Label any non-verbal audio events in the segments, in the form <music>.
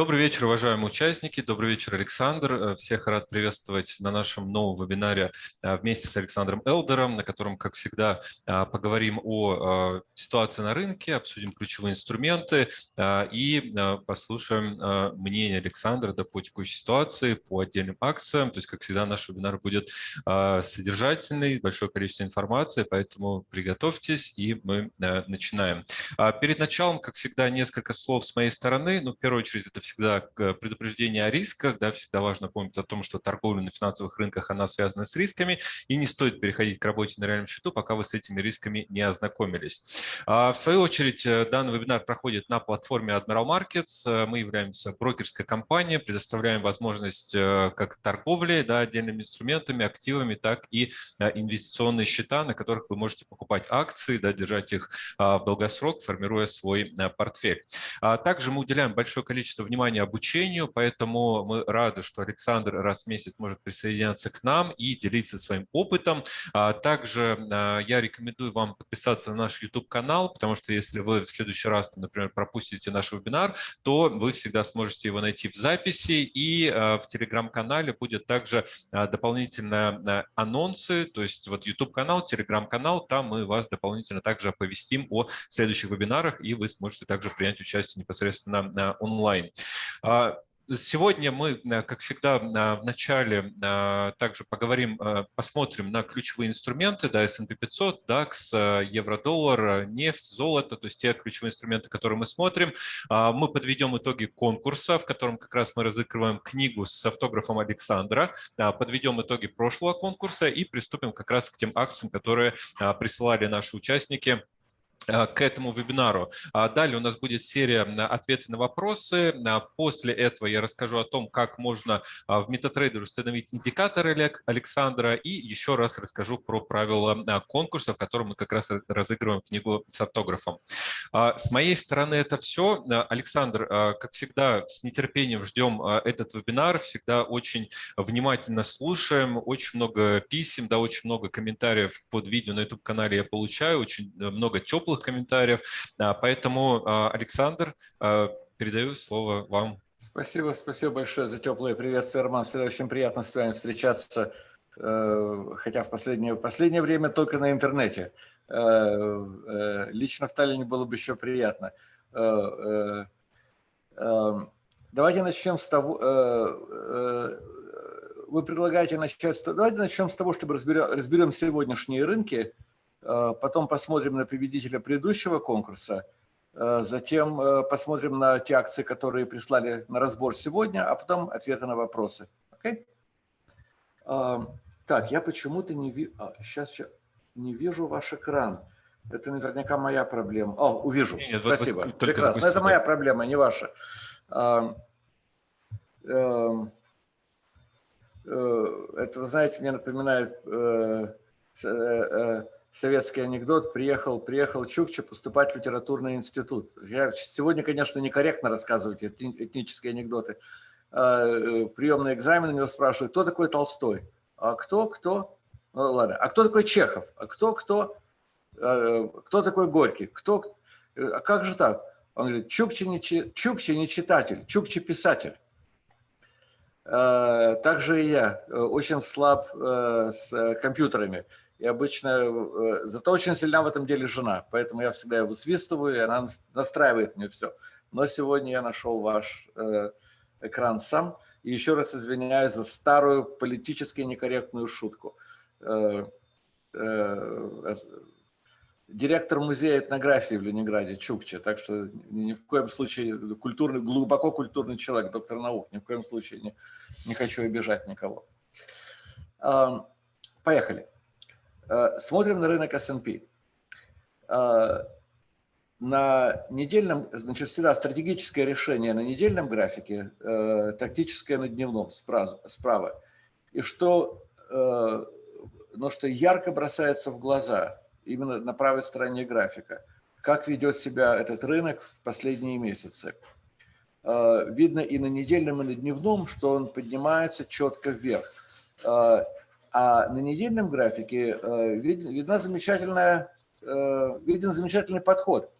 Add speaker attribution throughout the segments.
Speaker 1: Добрый вечер, уважаемые участники. Добрый вечер, Александр. Э, всех рад приветствовать на нашем новом вебинаре э, вместе с Александром Элдером, на котором, как всегда, э, поговорим о ситуации на рынке, обсудим ключевые инструменты и послушаем мнение Александра по текущей ситуации, по отдельным акциям. То есть, как всегда, наш вебинар будет содержательный, большое количество информации, поэтому приготовьтесь, и мы начинаем. Перед началом, как всегда, несколько слов с моей стороны. Ну, в первую очередь, это всегда предупреждение о рисках, да, всегда важно помнить о том, что торговля на финансовых рынках, она связана с рисками, и не стоит переходить к работе на реальном счету, пока вы с этими рисками не ознакомились. А, в свою очередь, э, данный вебинар проходит на платформе Admiral Markets. Э, мы являемся брокерской компанией, предоставляем возможность э, как торговли да, отдельными инструментами, активами, так и инвестиционные счета, на которых вы можете покупать акции, да, держать их а, в долгосрок, формируя свой портфель. А также мы уделяем большое количество внимания обучению, поэтому мы рады, что Александр раз в месяц может присоединяться к нам и делиться своим опытом. А также а, я рекомендую вам подписаться на наш YouTube-канал, потому что если вы в следующий раз, например, пропустите наш вебинар, то вы всегда сможете его найти в записи, и а, в Telegram-канале будет также дополнительные анонсы, то есть вот YouTube-канал, Telegram-канал, там мы вас дополнительно также оповестим о следующих вебинарах, и вы сможете также принять участие непосредственно онлайн. А, сегодня мы, э, как всегда, в начале а, также поговорим, э, посмотрим на ключевые инструменты, да, S&P 500, DAX, евро-доллар, нефть, золото, то есть те ключевые инструменты, которые мы смотрим. А, мы подведем итоги конкурса, в котором как раз мы разыгрываем книгу с автографом Александра, подведем итоги прошлого конкурса и приступим как раз к тем акциям, которые присылали наши участники Э, к этому вебинару. А далее у нас будет серия ответов на вопросы. А после этого я расскажу о том, как можно а, в MetaTrader установить индикаторы Александра и еще раз расскажу про правила конкурса, в котором мы как раз разыгрываем книгу с автографом. С моей стороны это все. Александр, как всегда, с нетерпением ждем этот вебинар, всегда очень внимательно слушаем, очень много писем, да, очень много комментариев под видео на YouTube-канале я получаю, очень много теплых теплых комментариев. Поэтому, а, Александр, а, передаю слово вам.
Speaker 2: Спасибо, спасибо большое за теплое приветствие, Роман. Всегда очень приятно с вами встречаться, э, хотя в последнее, последнее время только на интернете. Э, э, лично в Таллине было бы еще приятно. Давайте начнем с того, вы предлагаете начать, давайте начнем с того, чтобы разберем, разберем сегодняшние рынки, потом посмотрим на победителя предыдущего конкурса, э, затем э, посмотрим на те акции, которые прислали на разбор сегодня, а потом ответы на вопросы. Okay? Так, я почему-то не вижу, сейчас, сейчас не вижу ваш экран. Это наверняка моя проблема. О, увижу. Нет, Спасибо. Вот, Прекрасно. Это моя проблема, не ваша. Это, вы знаете, мне напоминает советский анекдот, приехал, приехал Чукча поступать в литературный институт. Я сегодня, конечно, некорректно рассказывать этнические анекдоты. А, э, приемный экзамен у него спрашивают, кто такой Толстой? А кто, кто? Ну, ладно. А кто такой Чехов? А кто, кто? А, кто такой Горький? Кто? А как же так? Он говорит, Чукча не, Чукча не читатель, Чукча писатель. Также и я э, очень слаб э, с компьютерами. И обычно, э, зато очень сильна в этом деле жена, поэтому я всегда его свистываю, и она настраивает мне все. Но сегодня я нашел ваш э, экран сам. И еще раз извиняюсь за старую политически некорректную шутку. Э, директор музея этнографии в Ленинграде, Чукча, так что ни в коем случае культурный, глубоко культурный человек, доктор наук, ни в коем случае не, не хочу обижать никого. Поехали. Э, смотрим на рынок S&P. Э, на недельном, значит, всегда стратегическое решение на недельном графике, э, тактическое на дневном справа. И что, но что ярко бросается в глаза именно на правой стороне графика, как ведет себя этот рынок в последние месяцы. Видно и на недельном, и на дневном, что он поднимается четко вверх. А на недельном графике э, видна замечательная, э, виден замечательный подход.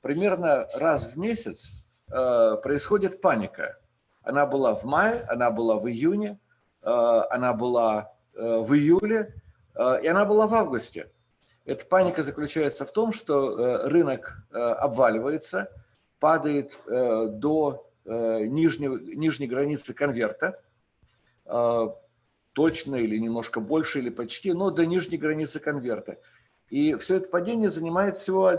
Speaker 2: Примерно раз в месяц происходит паника. Она была в мае, она была в июне, она была в июле, и она была в августе. Эта паника заключается в том, что рынок обваливается, падает до нижнего, нижней границы конверта, точно или немножко больше, или почти, но до нижней границы конверта. И все это падение занимает всего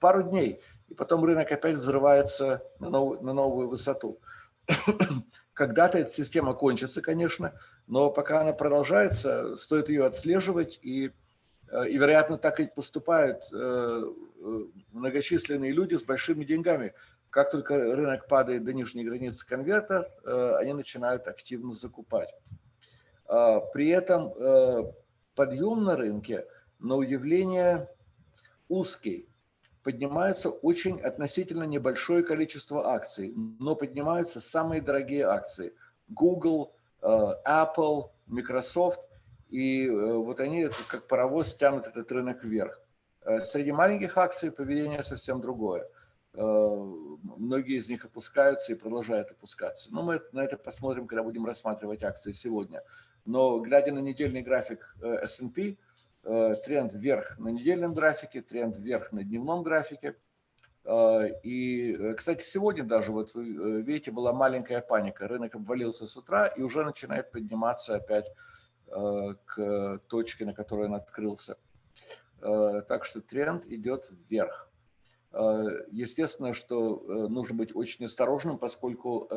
Speaker 2: пару дней, и потом рынок опять взрывается на новую, на новую высоту. <coughs> Когда-то эта система кончится, конечно, но пока она продолжается, стоит ее отслеживать, и, э, и вероятно, так и поступают э, э, многочисленные люди с большими деньгами. Как только рынок падает до нижней границы конверта, они начинают активно закупать. А, при этом э, подъем на рынке, на удивление, узкий. Поднимается очень относительно небольшое количество акций, но поднимаются самые дорогие акции. Google, э, Apple, Microsoft. И э, вот они как паровоз тянут этот рынок вверх. Среди маленьких акций поведение совсем другое. Многие из них опускаются и продолжают опускаться. Но мы на это посмотрим, когда будем рассматривать акции сегодня. Но глядя на недельный график э, S&P, э, тренд вверх на недельном графике, тренд вверх на дневном графике. Э, и, кстати, сегодня даже, вот вы видите, была маленькая паника. Рынок обвалился с утра и уже начинает подниматься опять к точке, на которой он открылся. Так что тренд идет вверх. Естественно, что нужно быть очень осторожным, поскольку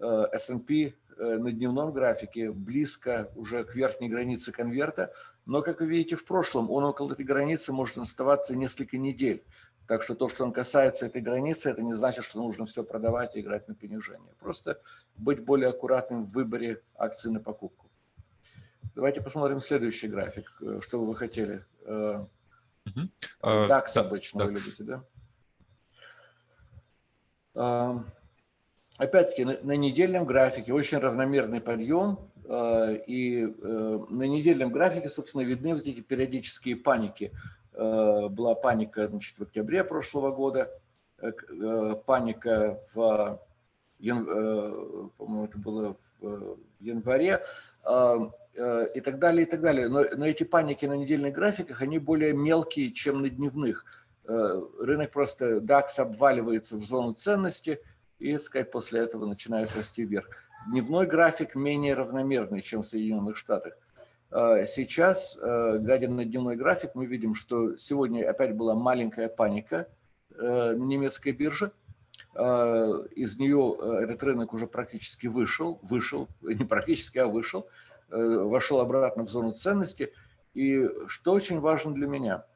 Speaker 2: S&P на дневном графике близко уже к верхней границе конверта, но, как вы видите, в прошлом он около этой границы может оставаться несколько недель. Так что то, что он касается этой границы, это не значит, что нужно все продавать и играть на понижение. Просто быть более аккуратным в выборе акций на покупку. Давайте посмотрим следующий график. Э, что вы хотели? Угу. DAX обычно DAX. вы любите, да? Опять-таки, на, на недельном графике очень равномерный подъем, э, и э, на недельном графике, собственно, видны вот эти периодические паники. Э, была паника значит, в октябре прошлого года, паника в, по-моему, это было в январе, и так далее, и так далее. Но, но эти паники на недельных графиках, они более мелкие, чем на дневных. Рынок просто, DAX обваливается в зону ценности – и, сказать, после этого начинает расти вверх. Дневной график менее равномерный, чем в Соединенных Штатах. А, сейчас, э, глядя на дневной график, мы видим, что сегодня опять была маленькая паника э, на немецкой бирже. А, из нее э, этот рынок уже практически вышел, вышел, не практически, а вышел, вошел обратно в зону ценности. И что очень важно для меня – Э,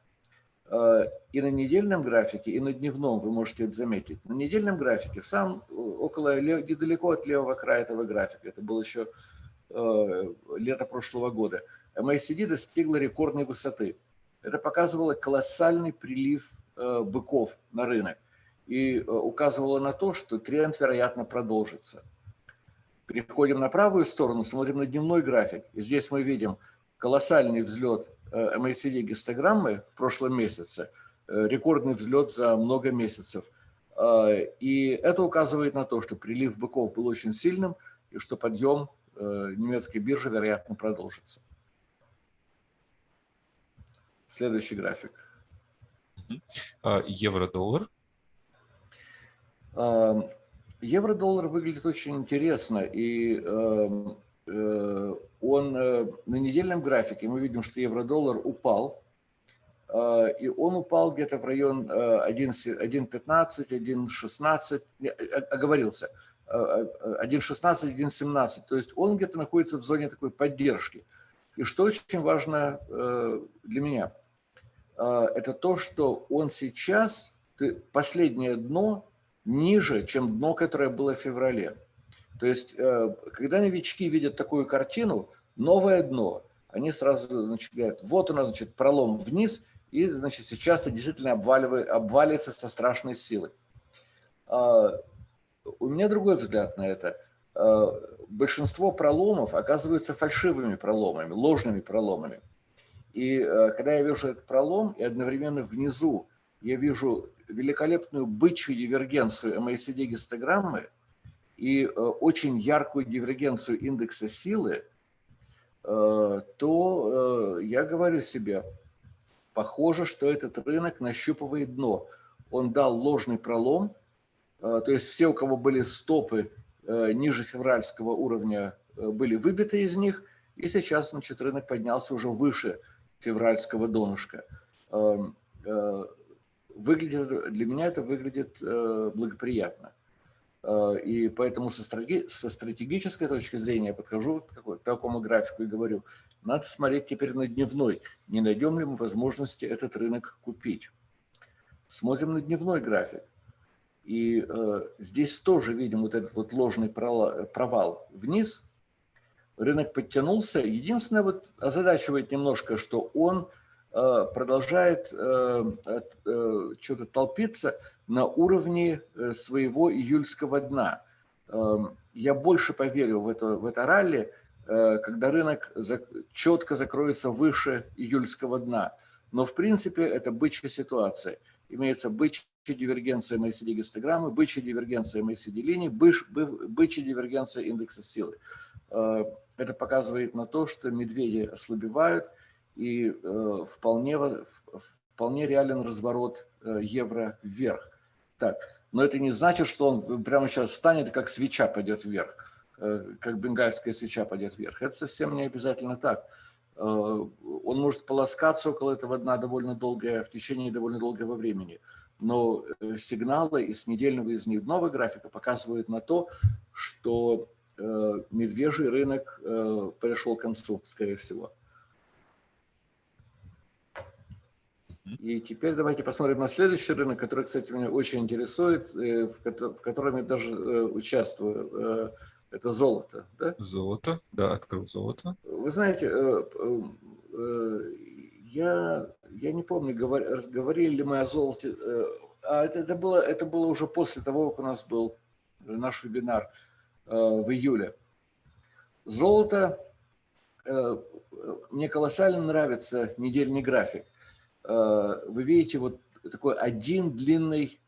Speaker 2: и на недельном графике, и на дневном вы можете это заметить. На недельном графике, сам э, около, недалеко от левого края этого графика, это было еще э, лето прошлого года, MACD достигла рекордной высоты. Это показывало колоссальный прилив быков на рынок и указывало на то, что тренд, вероятно, продолжится. Переходим на правую сторону, смотрим на дневной график. И здесь мы видим колоссальный взлет MACD гистограммы в прошлом месяце, э, рекордный взлет за много месяцев. Э, и это указывает на то, что прилив быков был очень сильным и что подъем э, немецкой биржи, вероятно, продолжится. Следующий график.
Speaker 1: А, евро-доллар.
Speaker 2: Евро-доллар выглядит очень интересно. И эм, Э, он э, на недельном графике, мы видим, что евро-доллар упал, э, и он упал где-то в район 1.15, 1.16, оговорился, 1.16, 1.17, то есть он где-то находится в зоне такой поддержки. И что очень важно для меня, это то, что он сейчас, последнее дно ниже, чем дно, которое было в феврале. То есть, э, когда новички видят такую картину, новое дно, они сразу значит, говорят, вот у нас значит, пролом вниз, и значит, сейчас это действительно обваливает, обвалится со страшной силой. А, у меня другой взгляд на это. А, большинство проломов оказываются фальшивыми проломами, ложными проломами. И э, когда я вижу этот пролом, и одновременно внизу я вижу великолепную бычью дивергенцию MACD-гистограммы и очень яркую дивергенцию индекса силы, то я говорю себе, похоже, что этот рынок нащупывает дно. Он дал ложный пролом, то есть все, у кого были стопы ниже февральского уровня, были выбиты из них, и сейчас значит, рынок поднялся уже выше февральского донышка. Эм, э, выглядит, для меня это выглядит э, благоприятно. Э, и поэтому со, стратеги, со стратегической точки зрения я подхожу к такому графику и говорю, надо смотреть теперь на дневной, не найдем ли мы возможности этот рынок купить. Смотрим на дневной график. И э, здесь тоже видим вот этот вот ложный провал вниз – рынок подтянулся. Единственное, вот озадачивает немножко, что он э, продолжает э, э, что-то толпиться на уровне своего июльского дна. Эм, я больше поверю в это, в это ралли, когда рынок четко закроется выше июльского дна. Но в принципе это бычья ситуация. Имеется бычья дивергенция MACD гистограммы, бычья дивергенция MACD линий, бычья дивергенция индекса силы. Это показывает на то, что медведи ослабевают, и э, вполне, вполне реален разворот э, евро вверх. Так, но это не значит, что он прямо сейчас встанет как свеча пойдет вверх, э, как бенгальская свеча пойдет вверх. Это совсем не обязательно так. Он может полоскаться около этого дна довольно долгое, в течение довольно долгого времени. Но сигналы из недельного и из дневного графика показывают на то, что Э, медвежий рынок э, пришел к концу, скорее всего. И теперь давайте посмотрим на следующий рынок, который, кстати, меня очень интересует, э, в котором я даже участвую. Это золото. Да?
Speaker 1: Золото, да, открыл золото.
Speaker 2: Вы знаете, я, я не помню, говорили ли мы о золоте. А это, это, было, это было уже после того, как у нас был наш вебинар. Э, в июле. Золото, э, мне колоссально нравится недельный график. Э, вы видите вот такой один длинный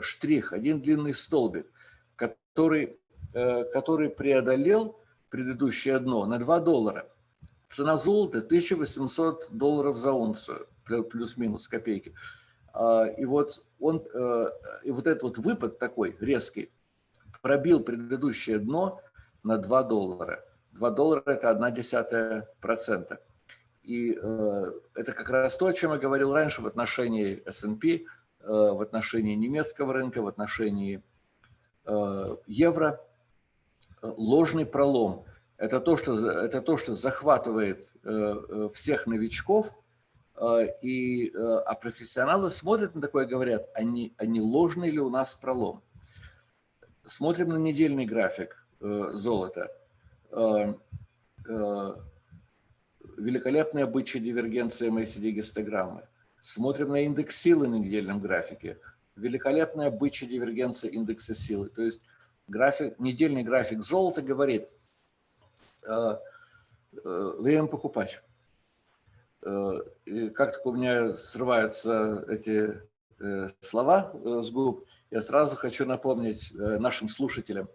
Speaker 2: штрих, один длинный столбик, который, который преодолел предыдущее дно на 2 доллара. Цена золота 1800 долларов за унцию, плюс-минус копейки. И вот, он, и вот этот вот выпад такой резкий, пробил предыдущее дно на 2 доллара. 2 доллара – это 1 десятая процента. И э, это как раз то, о чем я говорил раньше в отношении S&P, э, в отношении немецкого рынка, в отношении э, евро. Ложный пролом – это то, что, это то, что захватывает э, э всех новичков, э, и, э, а профессионалы смотрят на такое и говорят, а не, а не ложный ли у нас пролом? Смотрим на недельный график э, золота. Э, э, великолепная бычья дивергенция MACD-гистограммы. Смотрим на индекс силы на недельном графике. Великолепная бычья дивергенция индекса силы. То есть график, недельный график золота говорит, время покупать. И как только у меня срываются эти слова с губ, я сразу хочу напомнить э, нашим слушателям,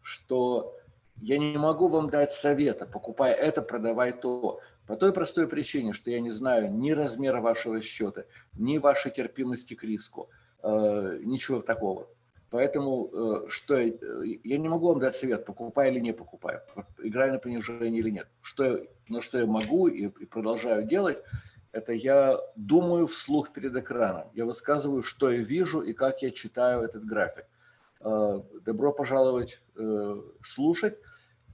Speaker 2: что я не могу вам дать совета, покупай это, продавай то. По той простой причине, что я не знаю ни размера вашего счета, ни вашей терпимости к риску, э, ничего такого. Поэтому э, что я не могу вам дать совет, покупай или не покупай, играй на понижение или нет. Что, но что я могу и продолжаю делать – это я думаю вслух перед экраном. Я высказываю, что я вижу и как я читаю этот график. Э, добро пожаловать э, слушать.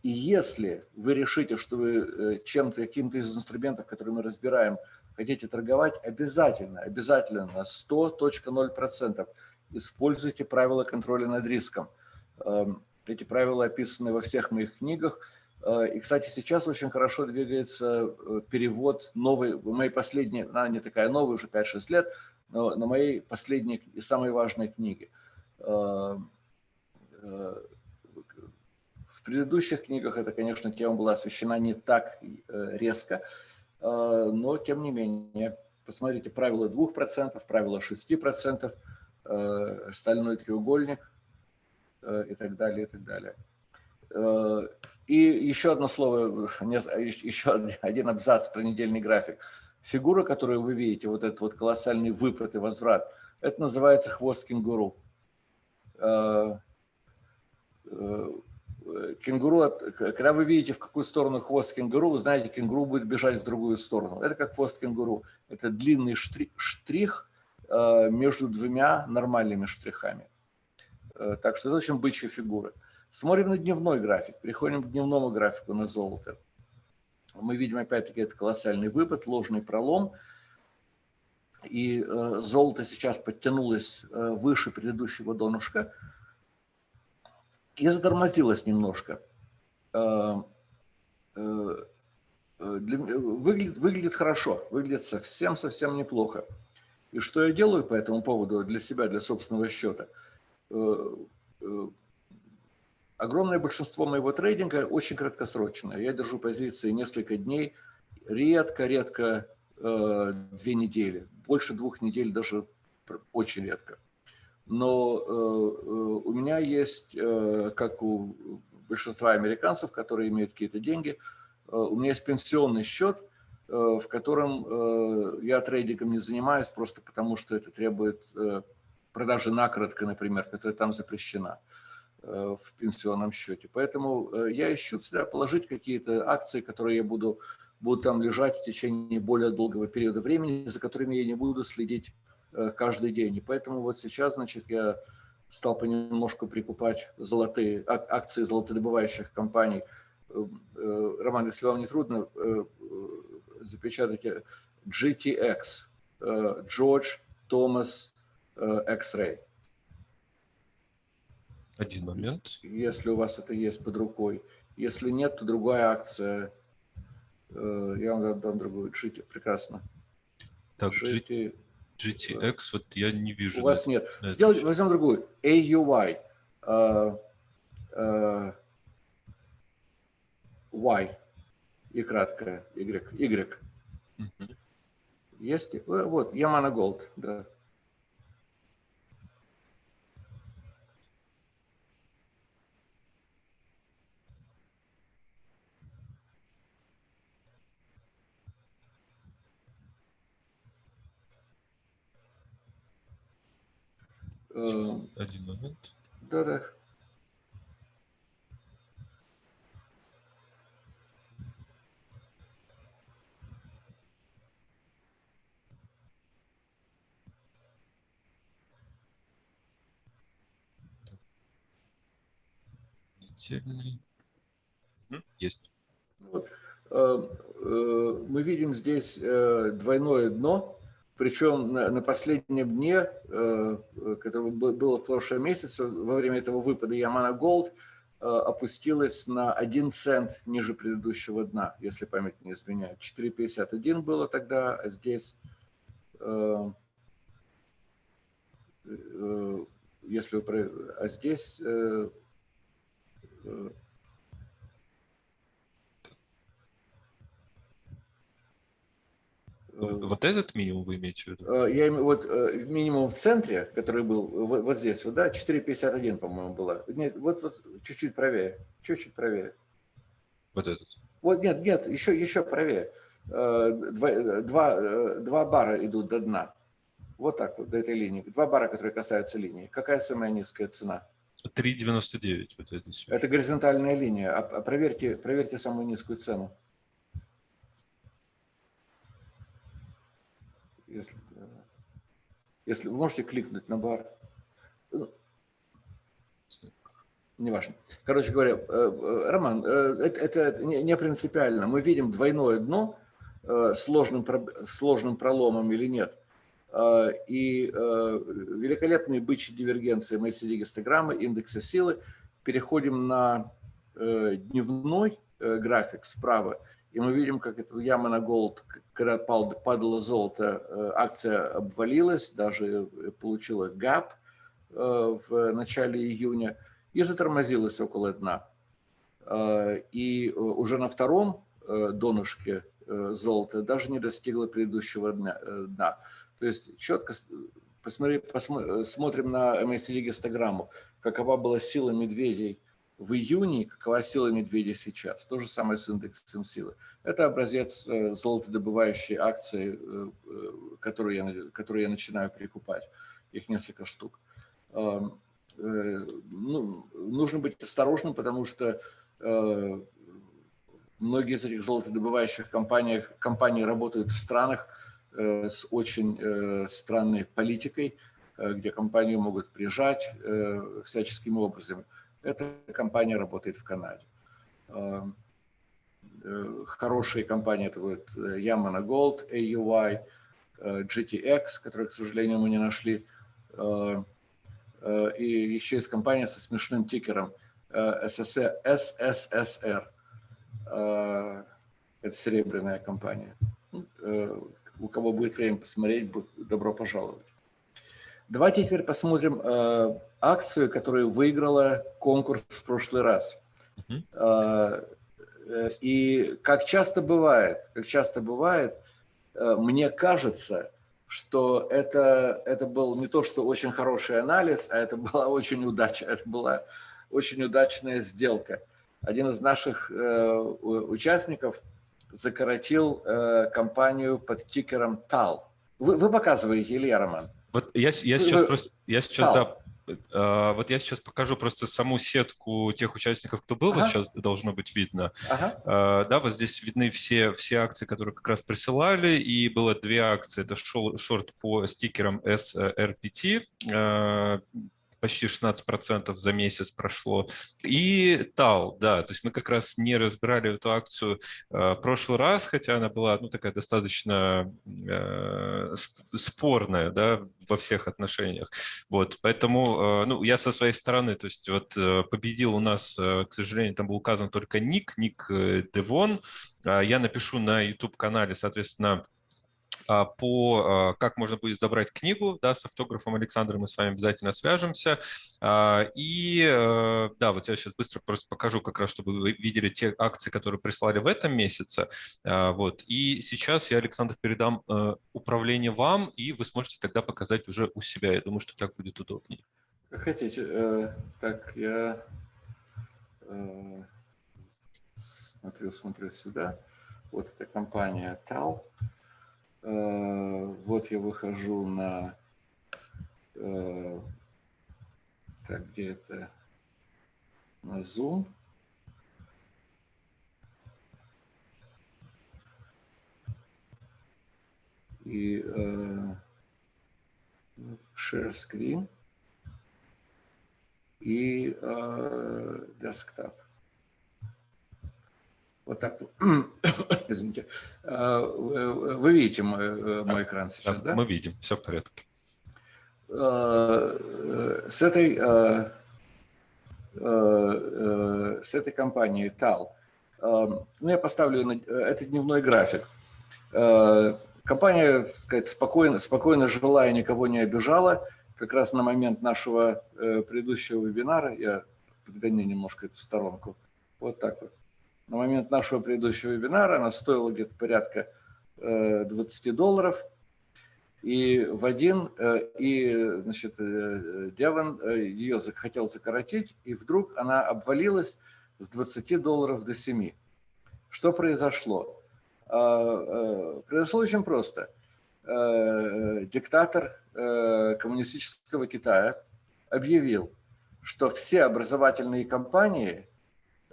Speaker 2: И если вы решите, что вы э, чем-то, каким-то из инструментов, которые мы разбираем, хотите торговать, обязательно, обязательно на 100.0% используйте правила контроля над риском. Эм, эти правила описаны во всех моих книгах. Э, и, кстати, сейчас очень хорошо двигается э, перевод новый, моей последней, она не такая новая, уже 5-6 лет, но на моей последней и самой важной книге. Э, в предыдущих книгах эта, конечно, тема была освещена не так резко, но, тем не менее, Посмотрите, правило 2%, правило 6%, стальной треугольник и так далее, и так далее. И еще одно слово, еще один абзац про недельный график. Фигура, которую вы видите, вот этот вот колоссальный выпад и возврат, это называется хвост кенгуру. Э, э, кенгуру, когда вы видите, в какую сторону хвост кенгуру, вы знаете, кенгуру будет бежать в другую сторону. Это как хвост кенгуру. Это длинный штрих э, между двумя нормальными штрихами. Так что это очень бычья фигура. Смотрим на дневной график, переходим к дневному графику на золото. Мы видим опять-таки этот колоссальный выпад, ложный пролом. И э, золото сейчас подтянулось э, выше предыдущего донышка и затормозилось немножко. Э, э, для, выглядит, выглядит хорошо, выглядит совсем-совсем неплохо. И что я делаю по этому поводу для себя, для собственного счета? Э, э, Огромное большинство моего трейдинга очень краткосрочное. Я держу позиции несколько дней, редко-редко э, две недели. Больше двух недель даже очень редко. Но э, э, у меня есть, э, как у большинства американцев, которые имеют какие-то деньги, у меня есть пенсионный счет, в котором я трейдингом не занимаюсь, просто потому что это требует продажи накоротко, например, которая там запрещена. В пенсионном счете. Поэтому я ищу всегда положить какие-то акции, которые я буду, будут там лежать в течение более долгого периода времени, за которыми я не буду следить каждый день. И поэтому вот сейчас, значит, я стал понемножку прикупать золотые акции золотодобывающих компаний. Роман, если вам не трудно, запечатайте GTX, George Thomas X-Ray.
Speaker 1: Один момент.
Speaker 2: Если у вас это есть под рукой. Если нет, то другая акция. Э, я вам дам другую. GT, прекрасно.
Speaker 1: Так, GT, GTX, вот я не вижу.
Speaker 2: У вас нет. Сделайте, возьмем другую. AUY. Uh, uh, y. И краткое. Y. Y. -huh. Есть? Э, вот, Yamana Gold, да.
Speaker 1: Сейчас, один момент.
Speaker 2: Да-да.
Speaker 1: Есть.
Speaker 2: Вот. Э, э, мы видим здесь э, двойное дно причем на, последнем дне, э, которое было в прошлом месяце, во время этого выпада Ямана Голд э, опустилась на 1 цент ниже предыдущего дна, если память не изменяет. 4,51 было тогда, а здесь, э, если вы, а здесь
Speaker 1: Вот этот минимум вы имеете в виду?
Speaker 2: Э, я имею вот э, минимум в центре, который был вот здесь, вот, да, 4,51, по-моему, было. Нет, вот, вот чуть-чуть правее, чуть-чуть правее.
Speaker 1: Вот этот?
Speaker 2: Вот нет, нет, еще, еще правее. Э, два, два, два бара идут до дна. Вот так вот, до этой линии. Два бара, которые касаются линии. Какая самая низкая цена?
Speaker 1: 3,99. Вот это,
Speaker 2: это горизонтальная линия. А, а проверьте, проверьте самую низкую цену. Если, если вы можете кликнуть на бар. Ну, неважно. Короче говоря, э, э, Роман, э, это, это не принципиально. Мы видим двойное дно сложным, сложным проломом или нет. И великолепные бычьи дивергенции Мессиди гистограммы, индекса силы. Переходим на дневной график справа. И мы видим, как это яма на голд, когда падало золото, э, акция обвалилась, даже э, получила ГАП э, в начале июня и затормозилась около дна. И уже на втором донышке золота даже не достигла предыдущего дна. То есть четко посмотри, посмотри, смотрим на MACD гистограмму, какова была сила медведей в июне, какова сила медведей сейчас. То же самое с индексом силы. Это образец золотодобывающей акции, которую я, которую я начинаю прикупать. Их несколько штук. Эм, ну, нужно быть осторожным, потому что многие из этих золотодобывающих компаний, компаний работают в странах, Э, с очень э, странной политикой, э, где компанию могут прижать всяческим образом. Эта компания работает в Канаде. Хорошие компании это вот Yamana Gold, AUY, GTX, которые, к сожалению, мы не нашли. И еще есть компания со смешным тикером SSR. Это серебряная компания у кого будет время посмотреть, добро пожаловать. Давайте теперь посмотрим э, акцию, которую выиграла конкурс в прошлый раз. Э, и как часто бывает, как часто бывает, э, мне кажется, что это, это был не то, что очень хороший анализ, а это была очень удача, это была очень удачная сделка. Один из наших э, участников – закоротил э, компанию под тикером TAL. Вы, вы показываете, Илья Роман?
Speaker 1: Вот я, я сейчас вы... просто, я сейчас, да, Uh, вот я сейчас покажу просто саму сетку тех участников, кто был, ага. вот сейчас должно быть видно. Ага. Uh, да, вот здесь видны все, все акции, которые как раз присылали, и было две акции. Это шорт по стикерам SRPT, uh, почти 16% за месяц прошло. И ТАЛ, да, то есть мы как раз не разбирали эту акцию э, в прошлый раз, хотя она была ну, такая достаточно э, спорная да, во всех отношениях. Вот, поэтому э, ну, я со своей стороны, то есть вот э, победил у нас, э, к сожалению, там был указан только ник, ник э, Девон. Э, я напишу на YouTube-канале, соответственно, а, по а, как можно будет забрать книгу да, с автографом Александра, мы с вами обязательно свяжемся. А, и э, да, вот я сейчас быстро просто покажу, как раз, чтобы вы видели те акции, которые прислали в этом месяце. Вот. И сейчас я, Александр, передам э, управление вам, и вы сможете тогда показать уже у себя. Я думаю, что так будет удобнее.
Speaker 2: Как хотите. Э, так, я смотрю, смотрю сюда. Вот эта компания TAL. Э, вот я выхожу на... Э, так, где это? На Zoom. И uh, share screen и desktop. Вот так, <coughs> извините. А, вы видите мой, мой экран сейчас, да?
Speaker 1: Мы видим, все в порядке.
Speaker 2: А, с этой, а, с этой компанией TAL, ну, я поставлю, это дневной график. Компания, так сказать, спокойно, спокойно жила и никого не обижала. Как раз на момент нашего э, предыдущего вебинара, я подгоню немножко эту сторонку, вот так вот на момент нашего предыдущего вебинара она стоила где-то порядка 20 э, долларов. И в один, э, и, значит, э, Деван ее захотел закоротить, и вдруг она обвалилась с 20 долларов до 7. Что произошло? Произошло очень просто. Диктатор коммунистического Китая объявил, что все образовательные компании –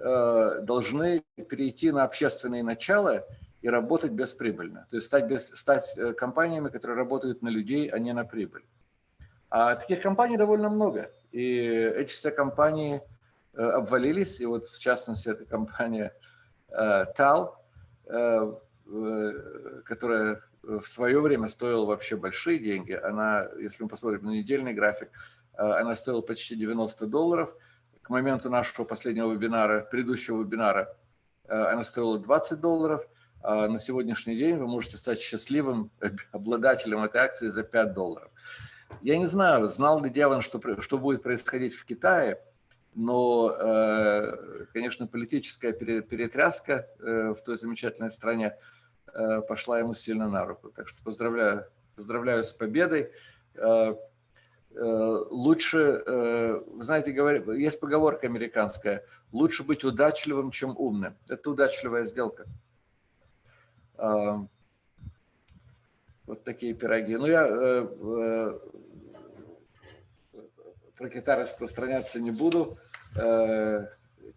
Speaker 2: должны перейти на общественные начала и работать бесприбыльно. То есть стать, без, стать э, компаниями, которые работают на людей, а не на прибыль. А таких компаний довольно много. И эти все компании э, обвалились. И вот в частности эта компания TAL, которая в свое время стоила вообще большие деньги. Она, если мы посмотрим на недельный график, она стоила почти 90 долларов – к моменту нашего последнего вебинара, предыдущего вебинара, э, она стоила 20 долларов. А на сегодняшний день вы можете стать счастливым <laughs> обладателем этой акции за 5 долларов. Я не знаю, знал ли Деван, что, что будет происходить в Китае, но, э, конечно, политическая перетряска э, в той замечательной стране пошла ему сильно на руку. Так что поздравляю, поздравляю с победой. Лучше, вы знаете, есть поговорка американская, лучше быть удачливым, чем умным. Это удачливая сделка. Вот такие пироги. Ну, я э, э, про Китай распространяться не буду. Э,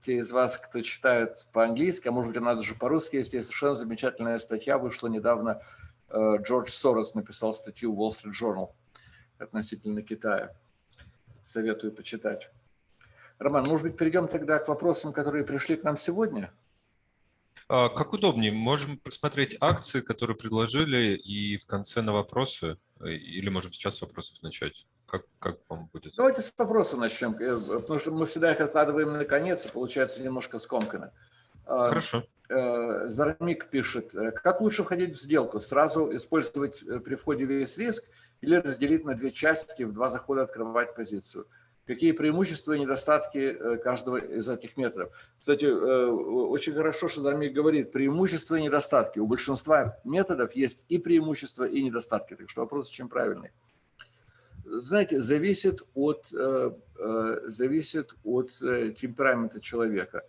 Speaker 2: те из вас, кто читает по-английски, а может быть, надо же по-русски, есть, совершенно замечательная статья, вышла недавно. Э, Джордж Сорос написал статью в Wall Street Journal относительно Китая. Советую почитать. Роман, может быть, перейдем тогда к вопросам, которые пришли к нам сегодня?
Speaker 1: А, как удобнее, можем посмотреть акции, которые предложили, и в конце на вопросы, э, или можем сейчас с вопросов начать? Как, как вам будет?
Speaker 2: Давайте с вопросов начнем, э, потому что мы всегда их откладываем на конец, и получается немножко скомкано.
Speaker 1: А, Хорошо.
Speaker 2: Э, Зарамик пишет, как лучше входить в сделку? Сразу использовать при входе весь риск или разделить на две части, в два захода открывать позицию? какие преимущества и недостатки э, каждого из этих методов. Кстати, э, очень хорошо, что Зармик говорит, преимущества и недостатки. У большинства методов есть и преимущества, и недостатки, так что вопрос очень правильный. Знаете, зависит от, э, зависит от темперамента человека.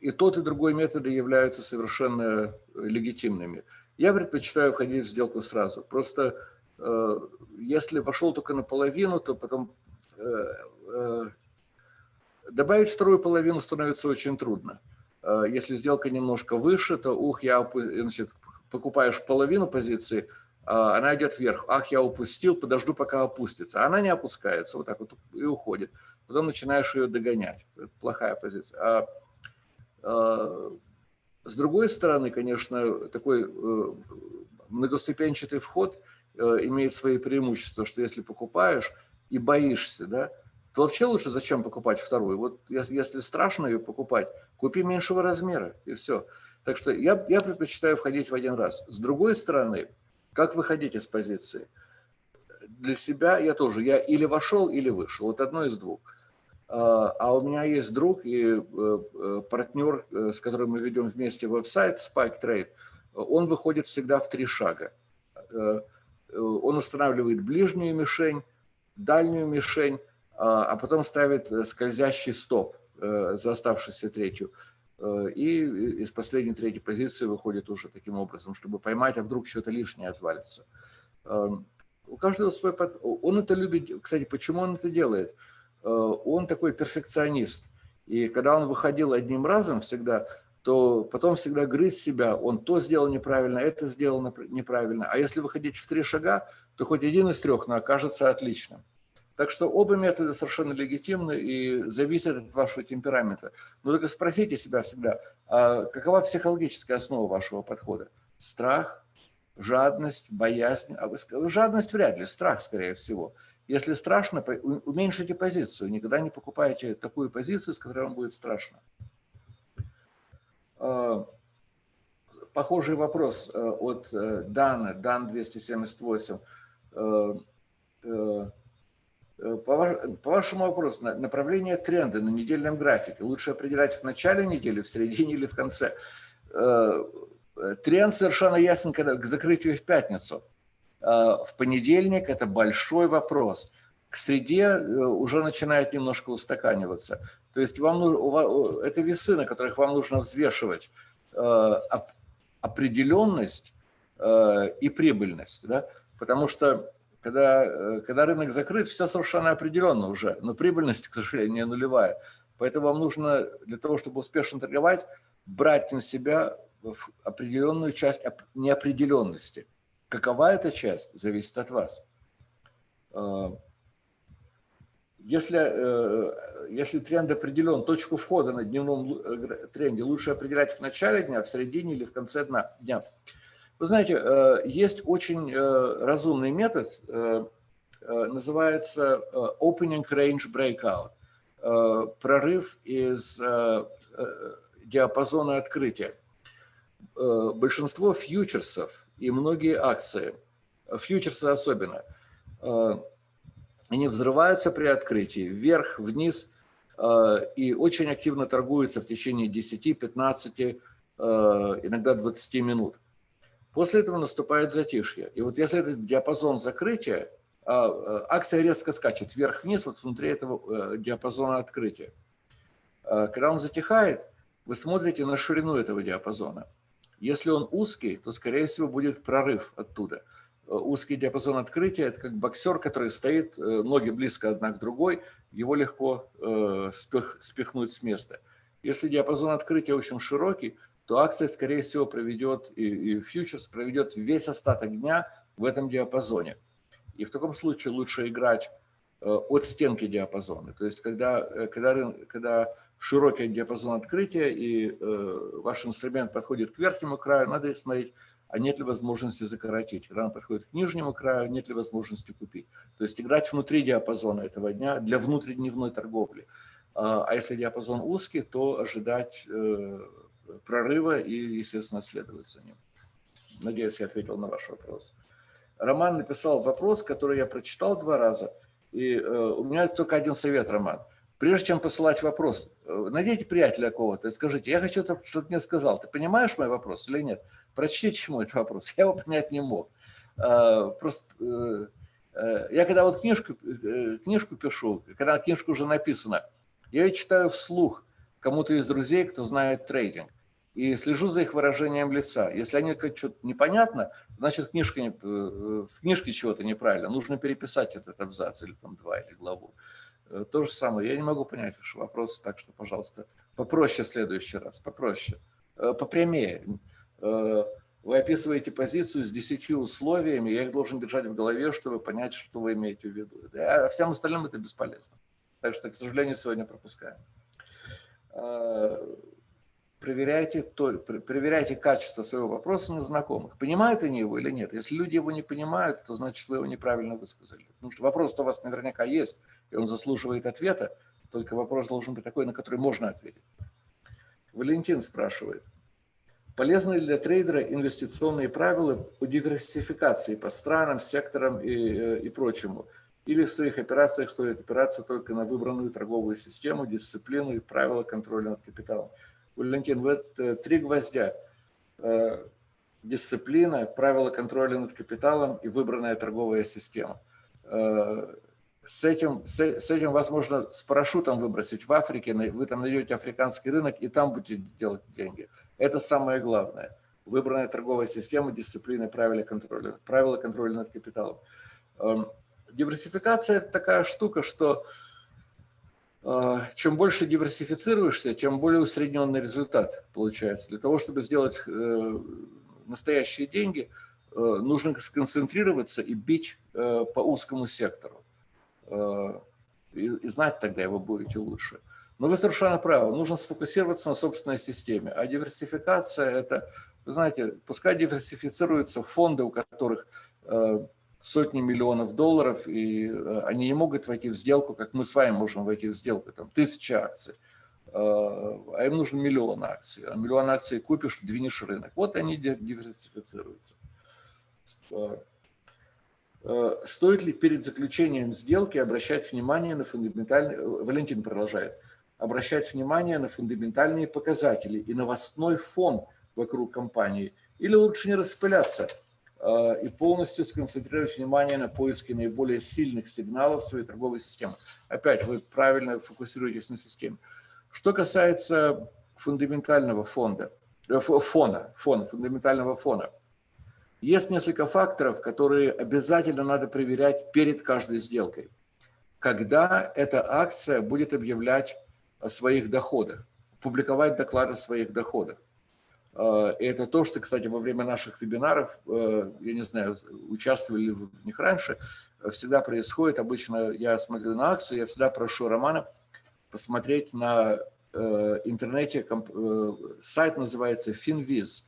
Speaker 2: И тот, и другой методы являются совершенно легитимными. Я предпочитаю входить в сделку сразу. Просто Э, если вошел только наполовину, то потом э, э, добавить вторую половину становится очень трудно. Если сделка немножко выше, то ух, я значит, покупаешь половину позиции, а она идет вверх. Ах, я упустил, подожду, пока опустится. Она не опускается, вот так вот и уходит. Потом начинаешь ее догонять. Это плохая позиция. А, с другой стороны, конечно, такой многоступенчатый вход – Э, имеет свои преимущества, что если покупаешь и боишься, да, то вообще лучше зачем покупать вторую? Вот если страшно ее покупать, купи меньшего размера, и все. Так что я, я предпочитаю входить в один раз. С другой стороны, как выходить из позиции? Для себя я тоже, я или вошел, или вышел, вот одно из двух. А, а у меня есть друг и э, э, партнер, с которым мы ведем вместе веб-сайт Spike Trade, он выходит всегда в три шага Э, он устанавливает ближнюю мишень, дальнюю мишень, а, а потом ставит э, скользящий стоп э, за оставшуюся третью. И из последней третьей позиции выходит уже таким образом, чтобы поймать, а вдруг что-то лишнее отвалится. Эм, у каждого свой... Он это любит... Кстати, почему он это делает? Он такой перфекционист. И когда он выходил одним разом всегда, то потом всегда грызть себя, он то сделал неправильно, это сделал неправильно. А если выходить в три шага, то хоть один из трех, но окажется отличным. Так что оба метода совершенно легитимны и зависят от вашего темперамента. Но только спросите себя всегда, а какова психологическая основа вашего подхода? Страх, жадность, боязнь? А жадность вряд ли, страх скорее всего. Если страшно, уменьшите позицию. Никогда не покупайте такую позицию, с которой вам будет страшно. Э, похожий вопрос э, от э, Дана, Дан 278. По, вашему вопросу, направление тренда на недельном графике лучше определять в начале недели, в середине или в конце? Тренд совершенно ясен когда, к закрытию в пятницу. В понедельник это большой вопрос. К среде уже начинает немножко устаканиваться. То есть вам, это весы, на которых вам нужно взвешивать э, определенность э, и прибыльность. Да? Потому что когда, э, когда рынок закрыт, все совершенно определенно уже, но прибыльность, к сожалению, нулевая. Поэтому вам нужно для того, чтобы успешно торговать, брать на себя определенную часть неопределенности. Какова эта часть, зависит от вас. Если, э, если тренд определен, точку входа на дневном э, тренде лучше определять в начале дня, в середине или в конце дня. Вы знаете, э, есть очень разумный метод, называется Opening Range Breakout, прорыв из диапазона открытия. Большинство фьючерсов и многие акции, фьючерсы особенно – они взрываются при открытии, вверх, вниз. и очень активно торгуется в течение 10, 15, иногда 20 минут. После этого наступает затишье. И вот если этот диапазон закрытия, акция резко скачет вверх-вниз вот внутри этого диапазона открытия. Когда он затихает, вы смотрите на ширину этого диапазона. Если он узкий, то, скорее всего, будет прорыв оттуда. Э, узкий диапазон открытия – это как боксер, который стоит, э, ноги близко одна к другой, его легко э, спих, спихнуть с места. Если диапазон открытия очень широкий, то акция, скорее всего, проведет, и, и фьючерс проведет весь остаток дня в этом диапазоне. И в таком случае лучше играть от стенки диапазона. То есть, когда, когда, когда широкий диапазон открытия, и э, ваш инструмент подходит к верхнему краю, надо смотреть, а нет ли возможности закоротить. Когда он подходит к нижнему краю, нет ли возможности купить. То есть играть внутри диапазона этого дня для внутридневной торговли. А, а если диапазон узкий, то ожидать э, прорыва и, естественно, следовать за ним. Надеюсь, я ответил на ваш вопрос. Роман написал вопрос, который я прочитал два раза. И э, у меня только один совет, Роман – Прежде чем посылать вопрос, э, найдите приятеля кого-то и скажите, я хочу, чтобы мне сказал, ты понимаешь мой вопрос или нет? Прочтите ему этот вопрос, <laughs> я его понять не мог. А, просто э, э, я когда вот книжку, книжку пишу, когда книжка уже написана, я ее читаю вслух кому-то из друзей, кто знает трейдинг, и слежу за их выражением лица. Если они как что-то непонятно, значит книжка не, в книжке чего-то неправильно, нужно переписать этот абзац или там два, или главу. Э, то же самое. Я не могу понять ваш вопрос, так что, пожалуйста, попроще в следующий раз, попроще, э, попрямее. Э, вы описываете позицию с десятью условиями, я их должен держать в голове, чтобы понять, что вы имеете в виду. А всем остальным это бесполезно. Так что, к сожалению, сегодня пропускаем проверяйте, то, проверяйте качество своего вопроса на знакомых. Понимают они его или нет? Если люди его не понимают, то значит вы его неправильно высказали. Потому что вопрос у вас наверняка есть, и он заслуживает ответа, только вопрос должен быть такой, на который можно ответить. Валентин спрашивает, полезны ли для трейдера инвестиционные правила по диверсификации по странам, секторам и, э, и прочему? Или в своих операциях стоит опираться только на выбранную торговую систему, дисциплину и правила контроля над капиталом? Валентин, вот э, три гвоздя. Э, дисциплина, правила контроля над капиталом и выбранная торговая система. Э, с этим, с, с этим возможно с парашютом выбросить в Африке, вы там найдете африканский рынок и там будете делать деньги. Это самое главное. Выбранная торговая система, дисциплина, правила контроля, правила контроля над капиталом. Эм, диверсификация – это такая штука, что а, чем больше диверсифицируешься, чем более усредненный результат получается. Для того, чтобы сделать э, настоящие деньги, э, нужно сконцентрироваться и бить э, по узкому сектору. И знать тогда его будете лучше. Но вы совершенно правы, нужно сфокусироваться на собственной системе. А диверсификация – это, вы знаете, пускай диверсифицируются фонды, у которых сотни миллионов долларов, и э, они не могут войти в сделку, как мы с вами можем войти в сделку, там тысяча акций, э, а им нужен миллион акций. А миллион акций купишь, двинешь рынок. Вот они диверсифицируются. Э, стоит ли перед заключением сделки обращать внимание на фундаментальные, Валентин продолжает, обращать внимание на фундаментальные показатели и новостной фон вокруг компании, или лучше не распыляться – Э, и полностью сконцентрировать внимание на поиске наиболее сильных сигналов своей торговой системы. Опять вы правильно фокусируетесь на системе. Что касается фундаментального фонда, э, фона, фона, фундаментального фона, есть несколько факторов, которые обязательно надо проверять перед каждой сделкой. Когда эта акция будет объявлять о своих доходах, публиковать доклад о своих доходах. Э, и это то, что, кстати, во время наших вебинаров, э, я не знаю, участвовали ли вы в них раньше, всегда происходит. Обычно я смотрю на акцию, я всегда прошу Романа посмотреть на э, интернете, сайт называется FinViz,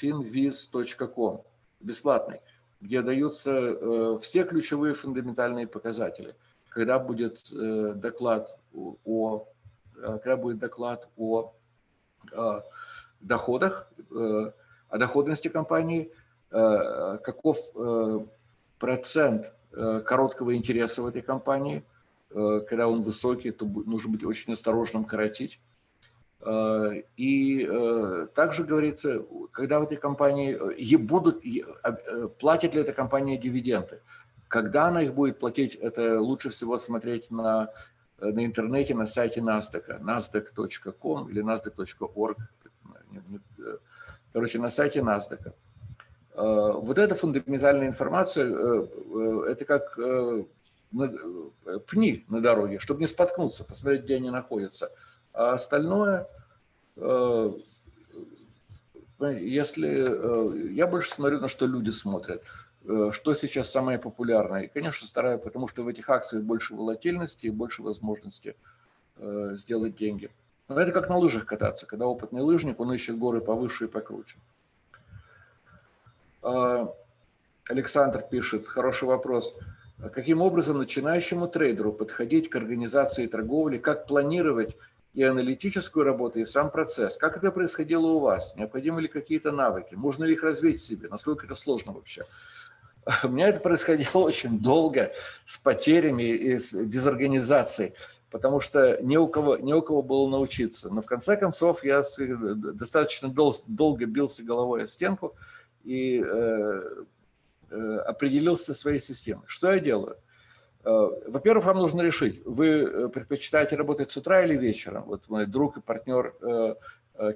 Speaker 2: finviz.com, бесплатный, где даются все ключевые фундаментальные показатели. Когда будет доклад о, когда будет доклад о доходах, э, о доходности компании, э, каков э, процент короткого интереса в этой компании, когда он высокий, то нужно быть очень осторожным коротить. И также говорится, когда в этой компании будут, платит ли эта компания дивиденды. Когда она их будет платить, это лучше всего смотреть на, на интернете, на сайте NASDAQ, nasdaq.com или nasdaq.org. Короче, на сайте NASDAQ. Вот эта фундаментальная информация, это как пни на дороге, чтобы не споткнуться, посмотреть, где они находятся. А остальное, если я больше смотрю, на что люди смотрят. Э, что сейчас самое популярное? И, конечно, стараюсь, потому что в этих акциях больше волатильности и больше возможности э, сделать деньги. Но это как на лыжах кататься, когда опытный лыжник, он ищет горы повыше и покруче. А, Александр пишет, хороший вопрос. А каким образом начинающему трейдеру подходить к организации торговли, как планировать и аналитическую работу, и сам процесс. Как это происходило у вас? Необходимы ли какие-то навыки? Можно ли их развить в себе? Насколько это сложно вообще? <laughs> У меня это происходило <laughs> очень долго, с потерями и с дезорганизацией, потому что не у кого, не у кого было научиться. Но в конце концов я достаточно дол долго бился головой о стенку и э, э, определился своей системой. Что я делаю? Э, во-первых, вам нужно решить, вы э, предпочитаете работать с утра или вечером. Вот мой друг и партнер э,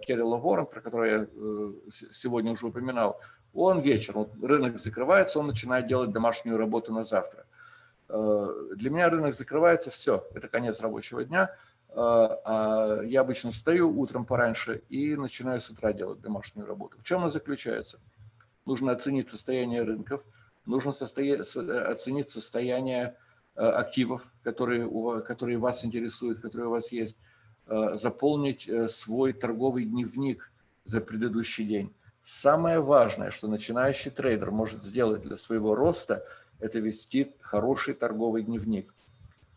Speaker 2: Керрила Ворон, про который я сегодня уже упоминал, он вечером, рынок закрывается, он начинает делать домашнюю работу на завтра. Для меня рынок закрывается, все, это конец рабочего дня. А я обычно встаю утром пораньше и начинаю с утра делать домашнюю работу. В чем она заключается? Нужно оценить состояние рынков, нужно оценить состояние активов, которые, которые вас интересуют, которые у вас есть, э, заполнить э, свой торговый дневник за предыдущий день. Самое важное, что начинающий трейдер может сделать для своего роста, это вести хороший торговый дневник.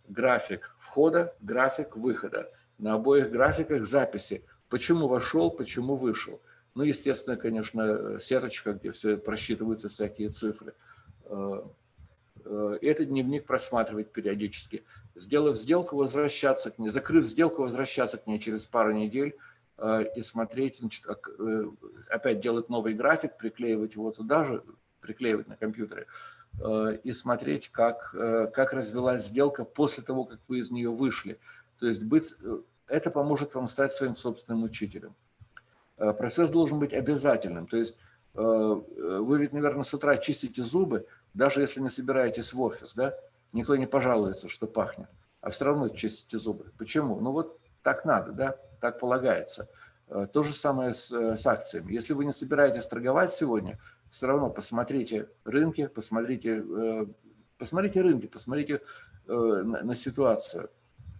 Speaker 2: График входа, график выхода. На обоих графиках записи. Почему вошел, почему вышел. Ну, естественно, конечно, сеточка, где все просчитываются всякие цифры. Э, этот дневник просматривать периодически. Сделав сделку, возвращаться к ней, закрыв сделку, возвращаться к ней через пару недель э, и смотреть, значит, э, опять делать новый график, приклеивать его туда же, приклеивать на компьютере, и смотреть, как, как развилась сделка после того, как вы из нее вышли. То есть быть, это поможет вам стать своим собственным учителем. Процесс должен быть обязательным. То есть вы ведь, наверное, с утра чистите зубы, даже если не собираетесь в офис, да, никто не пожалуется, что пахнет, а все равно чистите зубы. Почему? Ну вот так надо, да, так полагается. Э, то же самое с, э, с акциями. Если вы не собираетесь торговать сегодня, все равно посмотрите рынки, посмотрите, э, посмотрите рынки, посмотрите на, на ситуацию.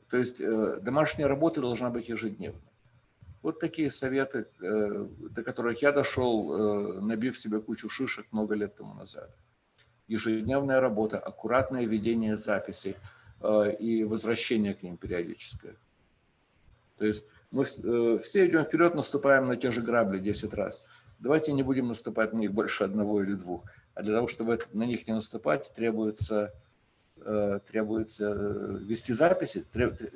Speaker 2: То есть домашняя работа должна быть ежедневной. Вот такие советы, до которых я дошел, набив себе кучу шишек много лет тому назад ежедневная работа, аккуратное ведение записей э, и возвращение к ним периодическое. То есть мы э, все идем вперед, наступаем на те же грабли 10 раз. Давайте не будем наступать на них больше одного или двух. А для того, чтобы на них не наступать, требуется, э, требуется вести записи,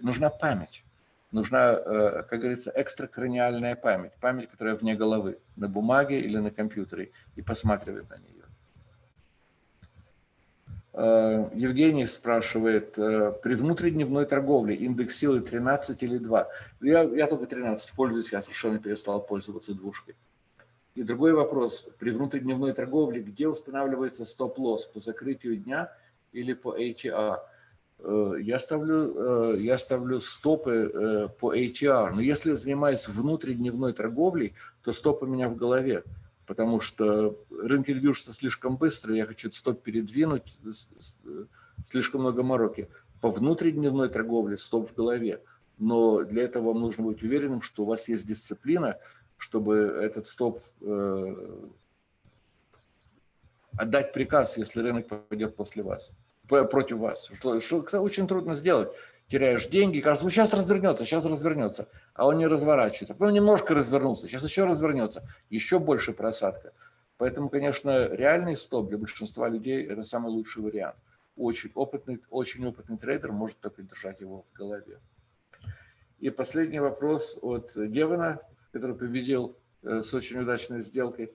Speaker 2: нужна память. Нужна, как говорится, экстракраниальная память. Память, которая вне головы, на бумаге или на компьютере, и посматривает на нее. Э, Евгений спрашивает, э, при внутридневной торговле индекс силы 13 или 2? Я, я только 13 пользуюсь, я совершенно перестал пользоваться двушкой. И другой вопрос, при внутридневной торговле, где устанавливается стоп-лосс, по закрытию дня или по ATR? Э, я ставлю, я ставлю стопы по ATR, но если занимаюсь внутридневной торговлей, то стоп у меня в голове потому что рынки движутся слишком быстро, я хочу стоп передвинуть, слишком много мороки. По внутридневной торговле стоп в голове, но для этого вам нужно быть уверенным, что у вас есть дисциплина, чтобы этот стоп э, отдать приказ, если рынок пойдет после вас, против вас, что, что кстати, очень трудно сделать. Теряешь деньги, кажется, ну сейчас развернется, сейчас развернется, а он не разворачивается. Потом немножко развернулся, сейчас еще развернется, еще больше просадка. Поэтому, конечно, реальный стоп для большинства людей – это самый лучший вариант. очень опытный, очень опытный трейдер может только держать его в голове. И последний вопрос от Девана, который победил э, с очень удачной сделкой.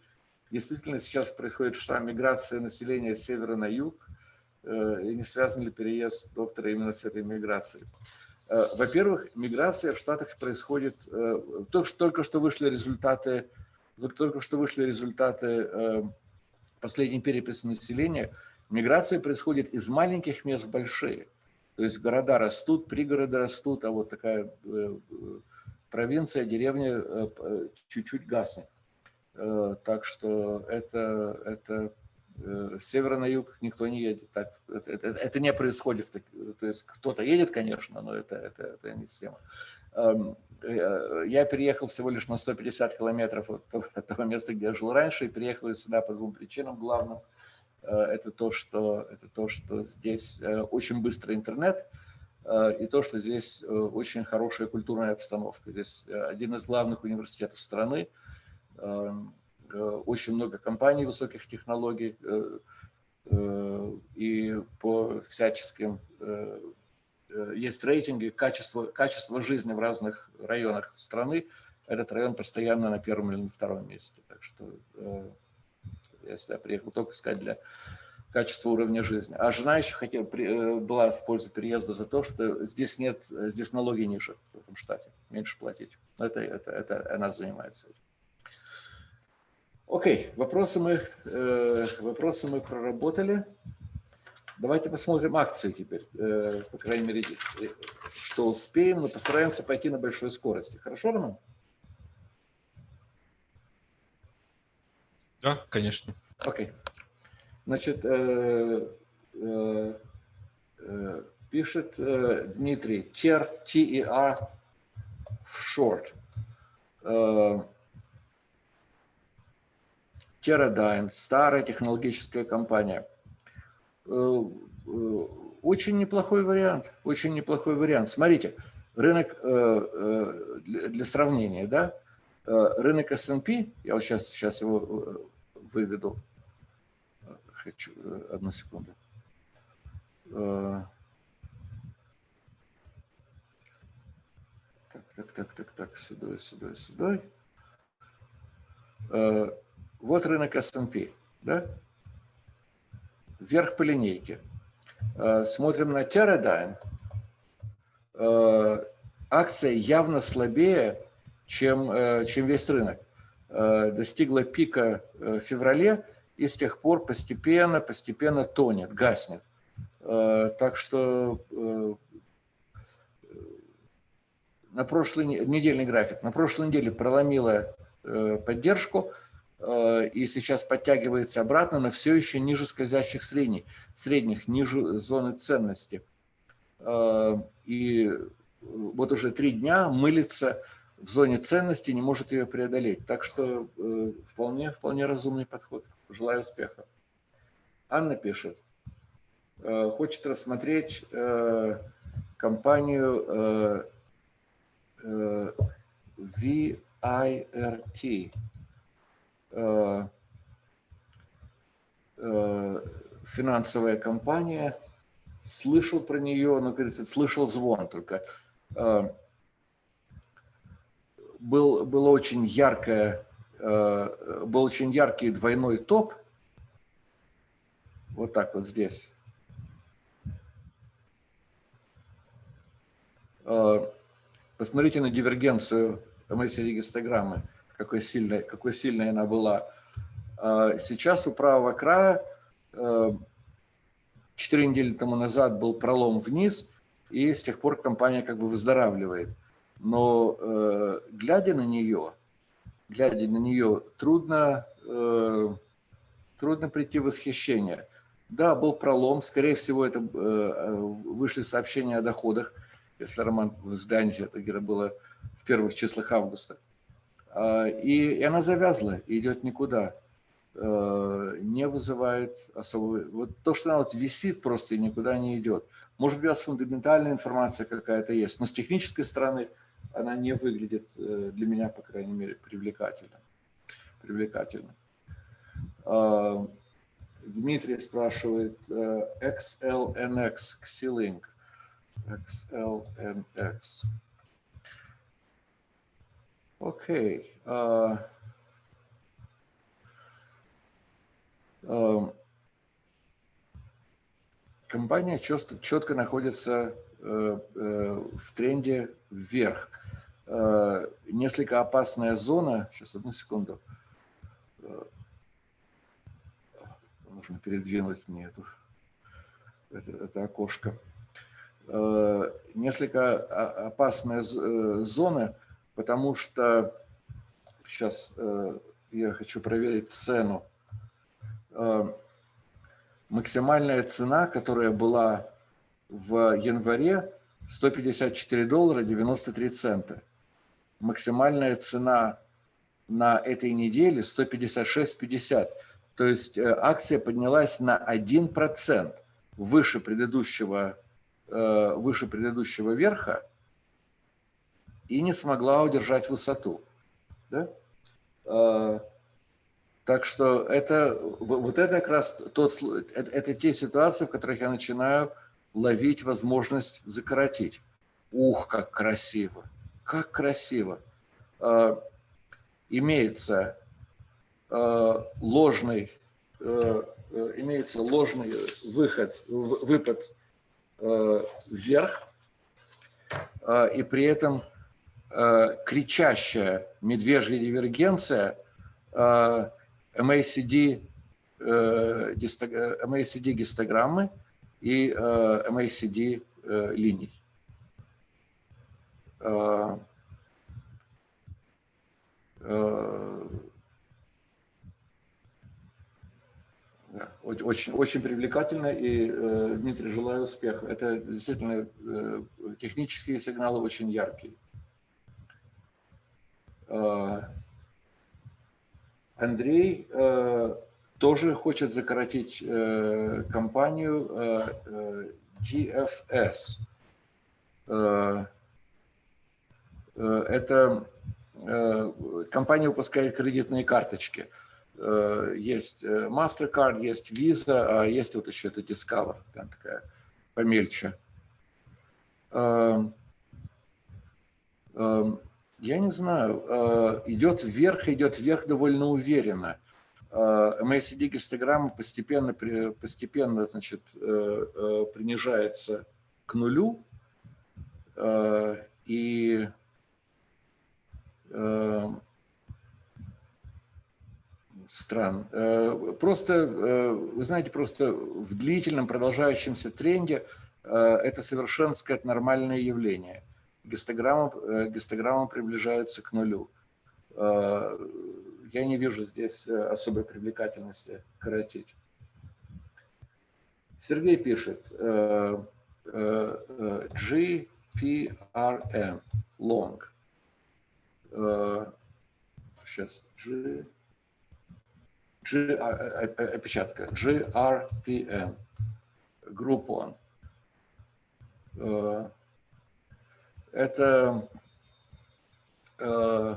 Speaker 2: Действительно, сейчас происходит штамм миграция населения с севера на юг. Э, и не связан ли переезд доктора именно с этой миграцией? Э, во-первых, миграция в Штатах происходит, только что вышли результаты, только что вышли результаты последней переписи населения, миграция происходит из маленьких мест в большие. То есть города растут, пригороды растут, а вот такая э, провинция, деревня э, чуть-чуть гаснет. Э, так что это, это с севера на юг никто не едет. Так, это, это, это не происходит. То есть кто-то едет, конечно, но это, это, это не система. Эм, я переехал всего лишь на 150 километров от того места, где я жил раньше, и приехал сюда по двум причинам главным – Э, это то, что, это то, что здесь э, очень быстрый интернет, э, и то, что здесь очень хорошая культурная обстановка. Здесь один из главных университетов страны, очень много компаний высоких технологий, и по всяческим есть рейтинги качества, качества жизни в разных районах страны. Этот район постоянно на первом или на втором месте. Так что я сюда приехал только сказать для качества уровня жизни. А жена еще хотела, э, была в пользу переезда за то, что здесь нет, здесь налоги ниже в этом штате, меньше платить. Это, это, это она занимается этим. Окей, вопросы мы, э, вопросы мы проработали. Давайте посмотрим акции теперь, э, по крайней мере, что успеем, но постараемся пойти на большой скорости. Хорошо, Роман?
Speaker 1: Да, конечно.
Speaker 2: Окей. Значит, э, э, э, пишет э, Дмитрий, TER, T-E-R, в short. Э, Teradyne, старая технологическая компания. Э, э, очень неплохой вариант, очень неплохой вариант. Смотрите, рынок для, для сравнения, да, рынок S&P, я вот сейчас, сейчас его выведу. Хочу, э, одну секунду. Э, так, так, так, так, так, сюда, сюда, сюда. Э, вот рынок S&P, да? Вверх по линейке. Смотрим на Teradyne. Акция явно слабее, чем, чем весь рынок. Э, достигла пика э, в феврале и с тех пор постепенно, постепенно тонет, гаснет. Э, так что на прошлый недельный график, на прошлой неделе проломила поддержку и сейчас подтягивается обратно, но все еще ниже скользящих средних, средних ниже зоны ценности. И вот уже три дня мылится в зоне ценности, не может ее преодолеть. Так что э, вполне, вполне разумный подход. Желаю успеха. Анна пишет, э, хочет рассмотреть э, компанию э, э, VIRT. Э, э, финансовая компания. Слышал про нее, но, говорится, слышал звон только. Э, был, было очень яркое, был очень яркий двойной топ. Вот так вот здесь. Посмотрите на дивергенцию MSCI гистограммы, какой сильной, какой сильной она была. Э, сейчас у правого края, четыре недели тому назад был пролом вниз, и с тех пор компания как бы выздоравливает но э, глядя на нее, глядя на нее, трудно, э, трудно прийти в восхищение. Да, был пролом, скорее всего, это э, вышли сообщения о доходах, если, Роман, вы взглянете, это где-то было в первых числах августа. Э, и, и она завязла, идет никуда, э, не вызывает особого... Вот то, что она вот висит просто и никуда не идет. Может быть, у вас фундаментальная информация какая-то есть, но с технической стороны – она не выглядит э, для меня, по крайней мере, привлекательно. привлекательно. А, Дмитрий спрашивает XLNX, Xilink. XLNX. Окей. Okay. Uh, компания четко, четко находится uh, uh, в тренде вверх. Несколько опасная зона. Сейчас, одну секунду. Нужно передвинуть мне эту, это, это окошко. Несколько опасная зона потому что сейчас э, я хочу проверить цену. Э, максимальная цена, которая была в январе, 154 доллара 93 цента. Максимальная цена на этой неделе 156,50. То есть э, акция поднялась на 1% выше предыдущего, выше предыдущего верха и не смогла удержать высоту. Да? А, так что это, вот это как раз тот, это, это те ситуации, в которых я начинаю ловить возможность закоротить. Ух, как красиво! Как красиво! А, имеется а, ложный, имеется ложный выход, выпад вверх, и при этом Э, кричащая медвежья дивергенция э, MACD, э, MACD гистограммы и MACD линий. Очень, очень привлекательно и, Дмитрий, желаю успеха. Это действительно технические сигналы очень яркие. Э, Андрей э, тоже хочет закоротить э, компанию GFS. Это компания выпускает кредитные карточки. Есть MasterCard, есть Visa, а есть вот еще это Discover, там такая помельче. Я не знаю, э, идет вверх, идет вверх довольно уверенно. MACD гистограмма постепенно, постепенно значит, э, э, принижается к нулю, и стран. Просто, вы знаете, просто в длительном продолжающемся тренде это совершенно, сказать, нормальное явление – гистограмма, э, гистограмма приближается к нулю. Э, я не вижу здесь э, особой привлекательности коротить. Сергей пишет GPRM, long. Сейчас, G, G, опечатка, GRPM, Groupon это э,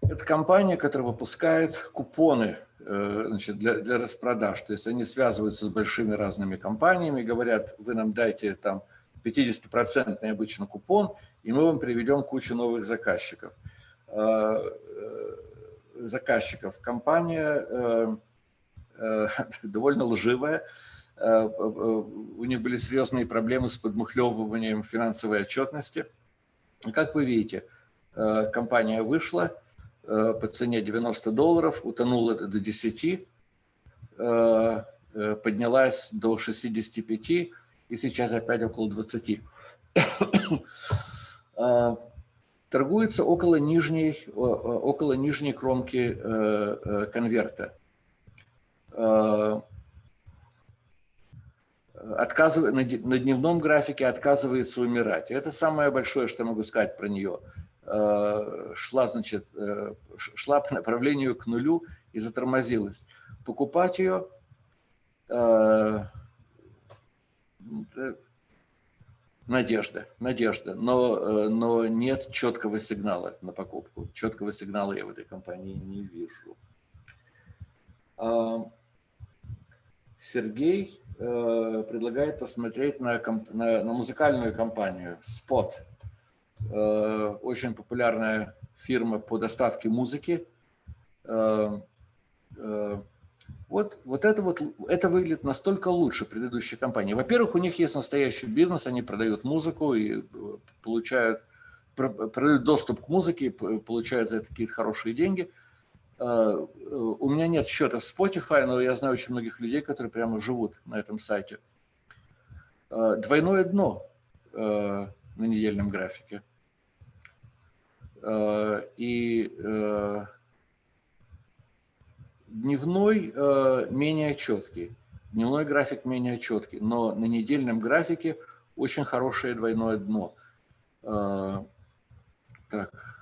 Speaker 2: это компания, которая выпускает купоны э, значит, для, для распродаж. То есть они связываются с большими разными компаниями, говорят, вы нам дайте там 50% обычно купон, и мы вам приведем кучу новых заказчиков. Э, заказчиков. Компания <laughs> довольно лживая, у них были серьезные проблемы с подмухлевыванием финансовой отчетности. Как вы видите, э, компания вышла по цене 90 долларов, утонула до 10, поднялась до 65 и сейчас опять около 20. <coughs> Торгуется около нижней, около нижней кромки конверта отказывает, на дневном графике отказывается умирать. Это самое большое, что я могу сказать про нее. Э, шла, значит, э, шла по направлению к нулю и затормозилась. Покупать ее э, надежда, надежда, но, но нет четкого сигнала на покупку. Четкого сигнала я в этой компании не вижу. Сергей предлагает посмотреть на, на, на музыкальную компанию Spot. Очень популярная фирма по доставке музыки. Вот, вот, это вот это выглядит настолько лучше предыдущей компании. Во-первых, у них есть настоящий бизнес, они продают музыку и э, получают, продают доступ к музыке, получают за это какие-то хорошие деньги. Э, у меня нет счета в Spotify, но я знаю очень многих людей, которые прямо живут на этом сайте. А, двойное дно э, на недельном графике. И Дневной э, менее четкий, дневной график менее четкий, но на недельном графике очень хорошее двойное дно. Э, так.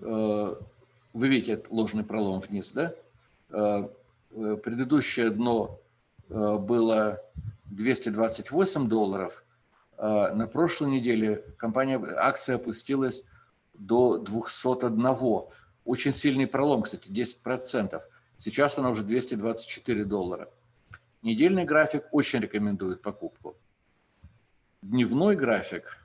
Speaker 2: Э, вы видите ложный пролом вниз, да? Э, э предыдущее дно было 228 долларов. На прошлой неделе компания, акция опустилась до 201. Очень сильный пролом, кстати, 10%. Сейчас она уже 224 доллара. Недельный график очень рекомендует покупку. Дневной график.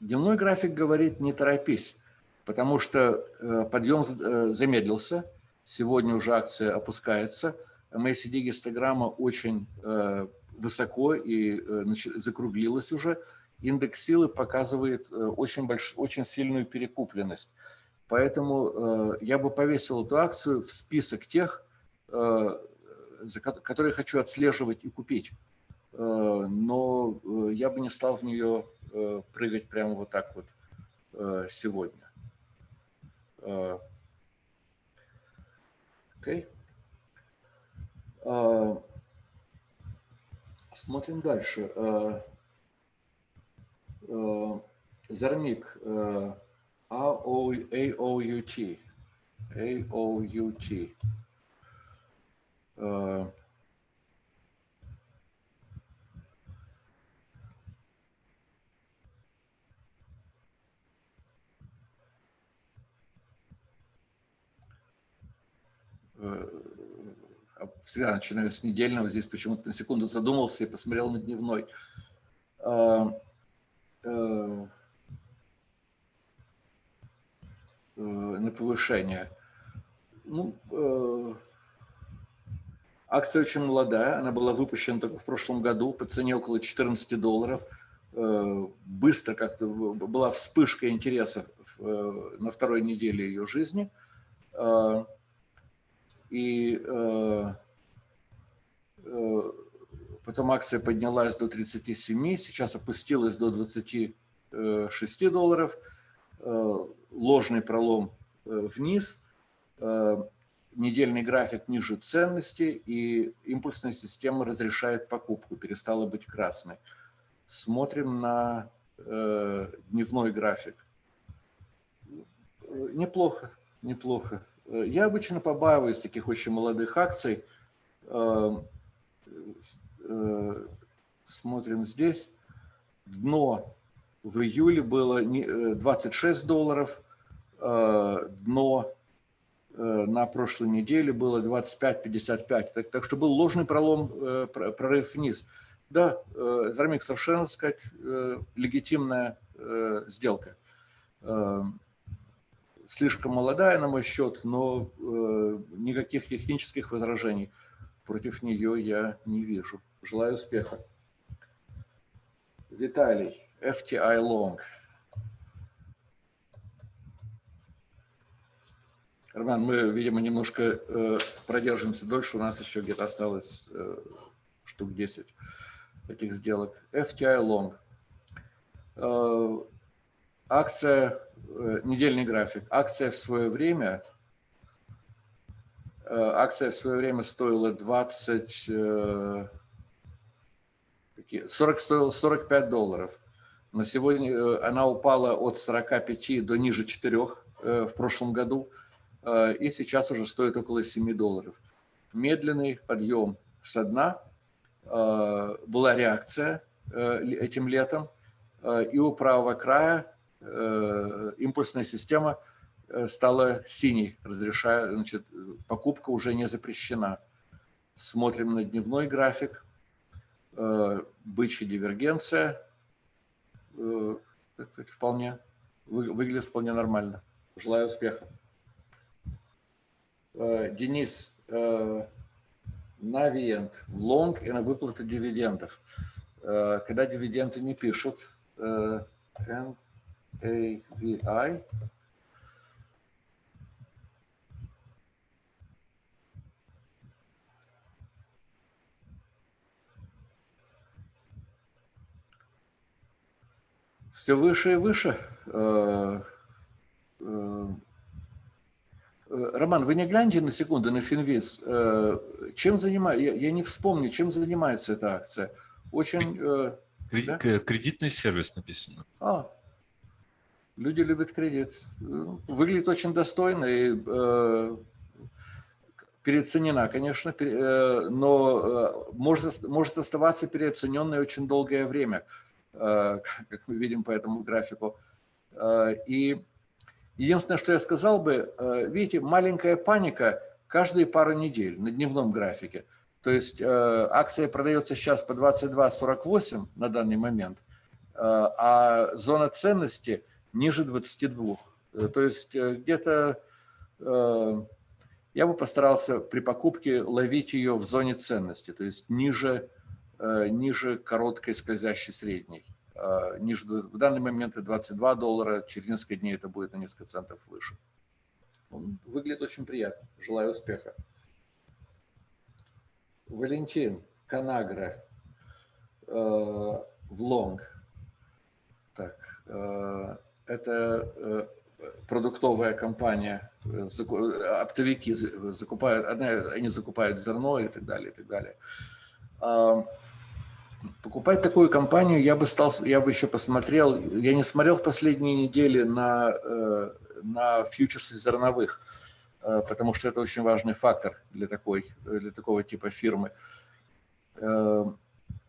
Speaker 2: Э, дневной график говорит не торопись, потому что э, подъем э, замедлился. Сегодня уже акция опускается. MACD гистограмма очень высоко и закруглилась уже индекс силы показывает э, очень, больш... очень сильную перекупленность. Поэтому э, я бы повесил эту акцию в список тех, э, которые хочу отслеживать и купить. Но я бы не стал в нее прыгать прямо вот так вот сегодня. Окей. Okay. Смотрим дальше. Зармик AOUT. AOUT. Всегда начинаю с недельного, здесь почему-то на секунду задумался и посмотрел на дневной. Э, э, на повышение. Ну, э, акция очень молодая, она была выпущена только в прошлом году по цене около 14 долларов. Быстро как-то была вспышка интереса на второй неделе ее жизни. И потом акция поднялась до 37, сейчас опустилась до 26 долларов, э, ложный пролом э, вниз, э, недельный график ниже ценности, и импульсная система разрешает покупку, перестала быть красной. Смотрим на дневной график. Неплохо, неплохо. Я обычно побаиваюсь таких очень молодых акций, Э, смотрим здесь, дно в июле было 26 э, долларов, э, дно на прошлой неделе было 25-55. Так, так что был ложный пролом, прорыв вниз. Да, Зармик совершенно, сказать, легитимная сделка. Слишком молодая, на мой счет, но никаких технических возражений против нее я не вижу. Желаю успеха. Виталий, FTI Long. Роман, мы, видимо, немножко э, продержимся дольше. У нас еще где-то осталось э, штук 10 этих сделок. FTI Long. Э, акция, э, недельный график. Акция в свое время э, акция в свое время стоила 20, 40 стоила 45 долларов. На сегодня э, она упала от 45 до ниже 4 э, в прошлом году. Э, и сейчас уже стоит около 7 долларов. Медленный подъем со дна. Была реакция этим летом. И у правого края импульсная система стала синей, разрешая, значит, покупка уже не запрещена. Смотрим на дневной график, бычья дивергенция, вполне, выглядит вполне нормально. Желаю успеха. Денис, Навиент в лонг и на выплату дивидендов. Когда дивиденды не пишут, NAVI, все выше и выше. Э, э, Роман, вы не гляньте на секунду на Финвиз. Э, чем занимается, я, не вспомню, чем занимается эта акция. Очень...
Speaker 1: Да? Кредитный сервис написано.
Speaker 2: А, люди любят кредит. Выглядит очень достойно и э, переоценена, конечно, но может, может оставаться переоцененной очень долгое время. Э, <laughs> как мы видим по этому графику. Э, и единственное, что я сказал бы, э, видите, маленькая паника каждые пару недель на дневном графике. То есть акция продается сейчас по 22.48 на данный момент, а зона ценности ниже 22. То есть где-то я бы постарался при покупке ловить ее в зоне ценности, то есть ниже Э, ниже короткой скользящей средней. Э, ниже, в данный момент это 22 доллара, через несколько дней это будет на несколько центов выше. Он выглядит очень приятно. Желаю успеха. Валентин Канагра э, в лонг. Так, это продуктовая компания, оптовики закупают, они закупают зерно и так далее, и так далее покупать такую компанию я бы стал, я бы еще посмотрел, я не смотрел в последние недели на, э, на фьючерсы зерновых, э, потому что это очень важный фактор для, такой, для такого типа фирмы.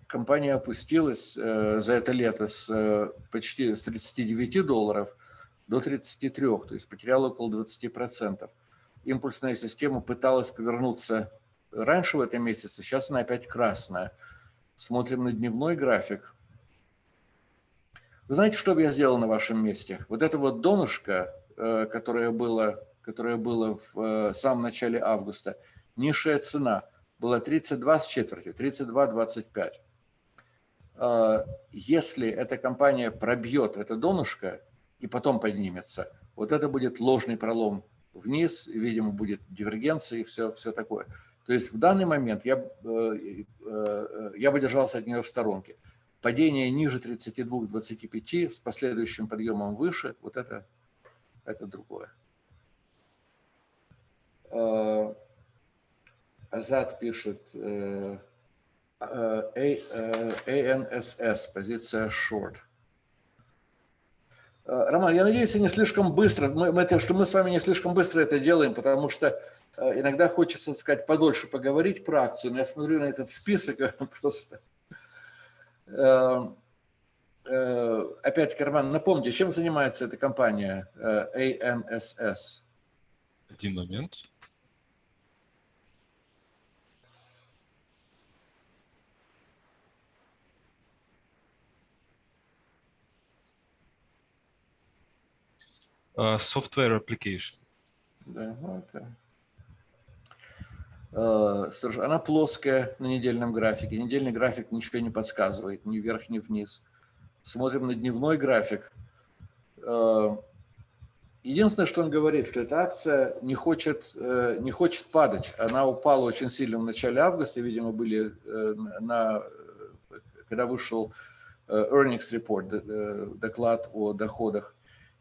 Speaker 2: Э, компания опустилась за это лето с почти с 39 долларов до 33, то есть потеряла около 20%. Импульсная система пыталась повернуться раньше в этом месяце, сейчас она опять красная – смотрим на дневной график. Вы знаете, что бы я сделал на вашем месте? Вот это вот донышко, э, которое было, которое было в э, самом начале августа, низшая цена была 32 с четвертью, 32,25. Э, если эта компания пробьет это донышко и потом поднимется, вот это будет ложный пролом вниз, видимо, будет дивергенция и все, все такое. То есть в данный момент я, э, э, я бы держался от нее в сторонке. Падение ниже 32-25 с последующим подъемом выше, вот это, это другое. Азат пишет ANSS, позиция short. Роман, я надеюсь, не слишком быстро, мы, мы, что мы с вами не слишком быстро это делаем, потому что Э, иногда хочется, так сказать, подольше поговорить про акцию, но я смотрю на этот список <laughs> просто. Э, э, опять, Карман, напомните, чем занимается эта компания ANSS?
Speaker 1: Один момент. Software application.
Speaker 2: Да, это Э, она плоская на недельном графике. Недельный график ничего не подсказывает, ни вверх, ни вниз. Смотрим на дневной график. Э, единственное, что он говорит, что эта акция не хочет, э, не хочет падать. Она упала очень сильно в начале августа, видимо, были на, когда вышел earnings report, доклад о доходах,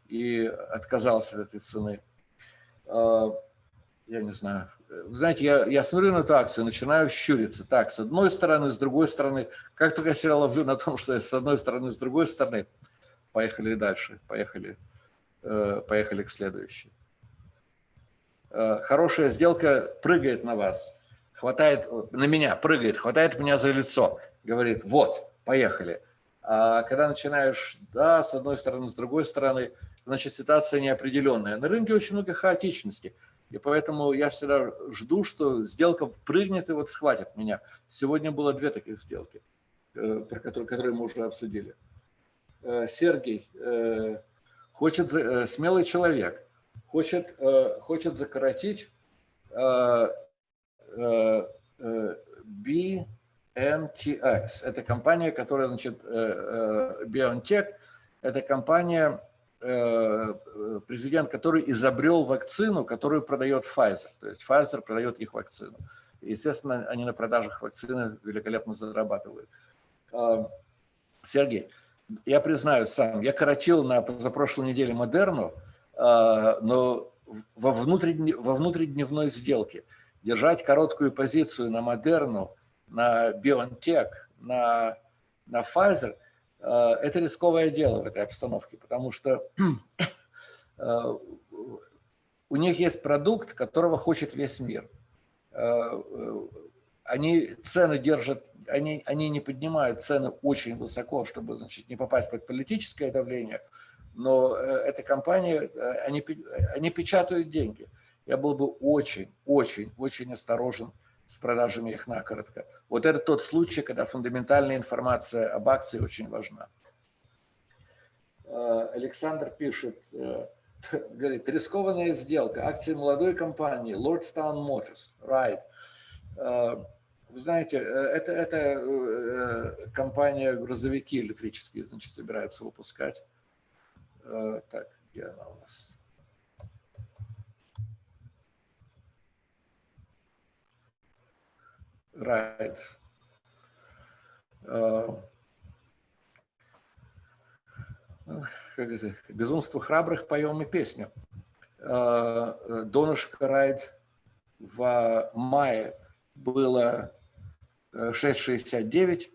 Speaker 2: и отказался от этой цены. Я не знаю, знаете, я, я смотрю на эту акцию, начинаю щуриться. Так, с одной стороны, с другой стороны. Как только я себя ловлю на том, <laughs> что с одной стороны, с другой стороны, поехали дальше, поехали, э, поехали к следующей. Э, хорошая сделка прыгает на вас, хватает, на меня прыгает, хватает меня за лицо, говорит, вот, поехали. А когда начинаешь, да, с одной стороны, с другой стороны, значит, ситуация неопределенная. На рынке очень много хаотичности. И поэтому я всегда жду, что сделка прыгнет и вот схватит меня. Сегодня было две таких сделки, э, про которые, которые мы уже обсудили. Э, Сергей э, хочет, смелый человек, хочет, хочет закоротить BMTX. Это компания, которая, значит, BioNTech, это компания, Э, президент, который изобрел вакцину, которую продает Pfizer. То есть Pfizer продает их вакцину. Естественно, они на продажах вакцины великолепно зарабатывают. Сергей, я признаю сам, я коротил на позапрошлой неделе Модерну, но во, внутренне, во внутридневной сделке держать короткую позицию на Модерну, на BioNTech, на, на Pfizer – Э, это рисковое дело в этой обстановке, потому что э, у них есть продукт, которого хочет весь мир. Э, они цены держат, они, они не поднимают цены очень высоко, чтобы значит, не попасть под политическое давление, но эта компания, они, они печатают деньги. Я был бы очень, очень, очень осторожен с продажами их накоротко. Вот это тот случай, когда фундаментальная информация об акции очень важна. Э, Александр пишет, э, <laughs> говорит, рискованная сделка, акции молодой компании, Lordstown Motors, right. Э, вы знаете, это, это компания грузовики электрические, значит, собирается выпускать. Так, где она у нас? Right. Uh, как это, безумство храбрых поем и песню. Uh, Донышко Райд в мае было 6,69,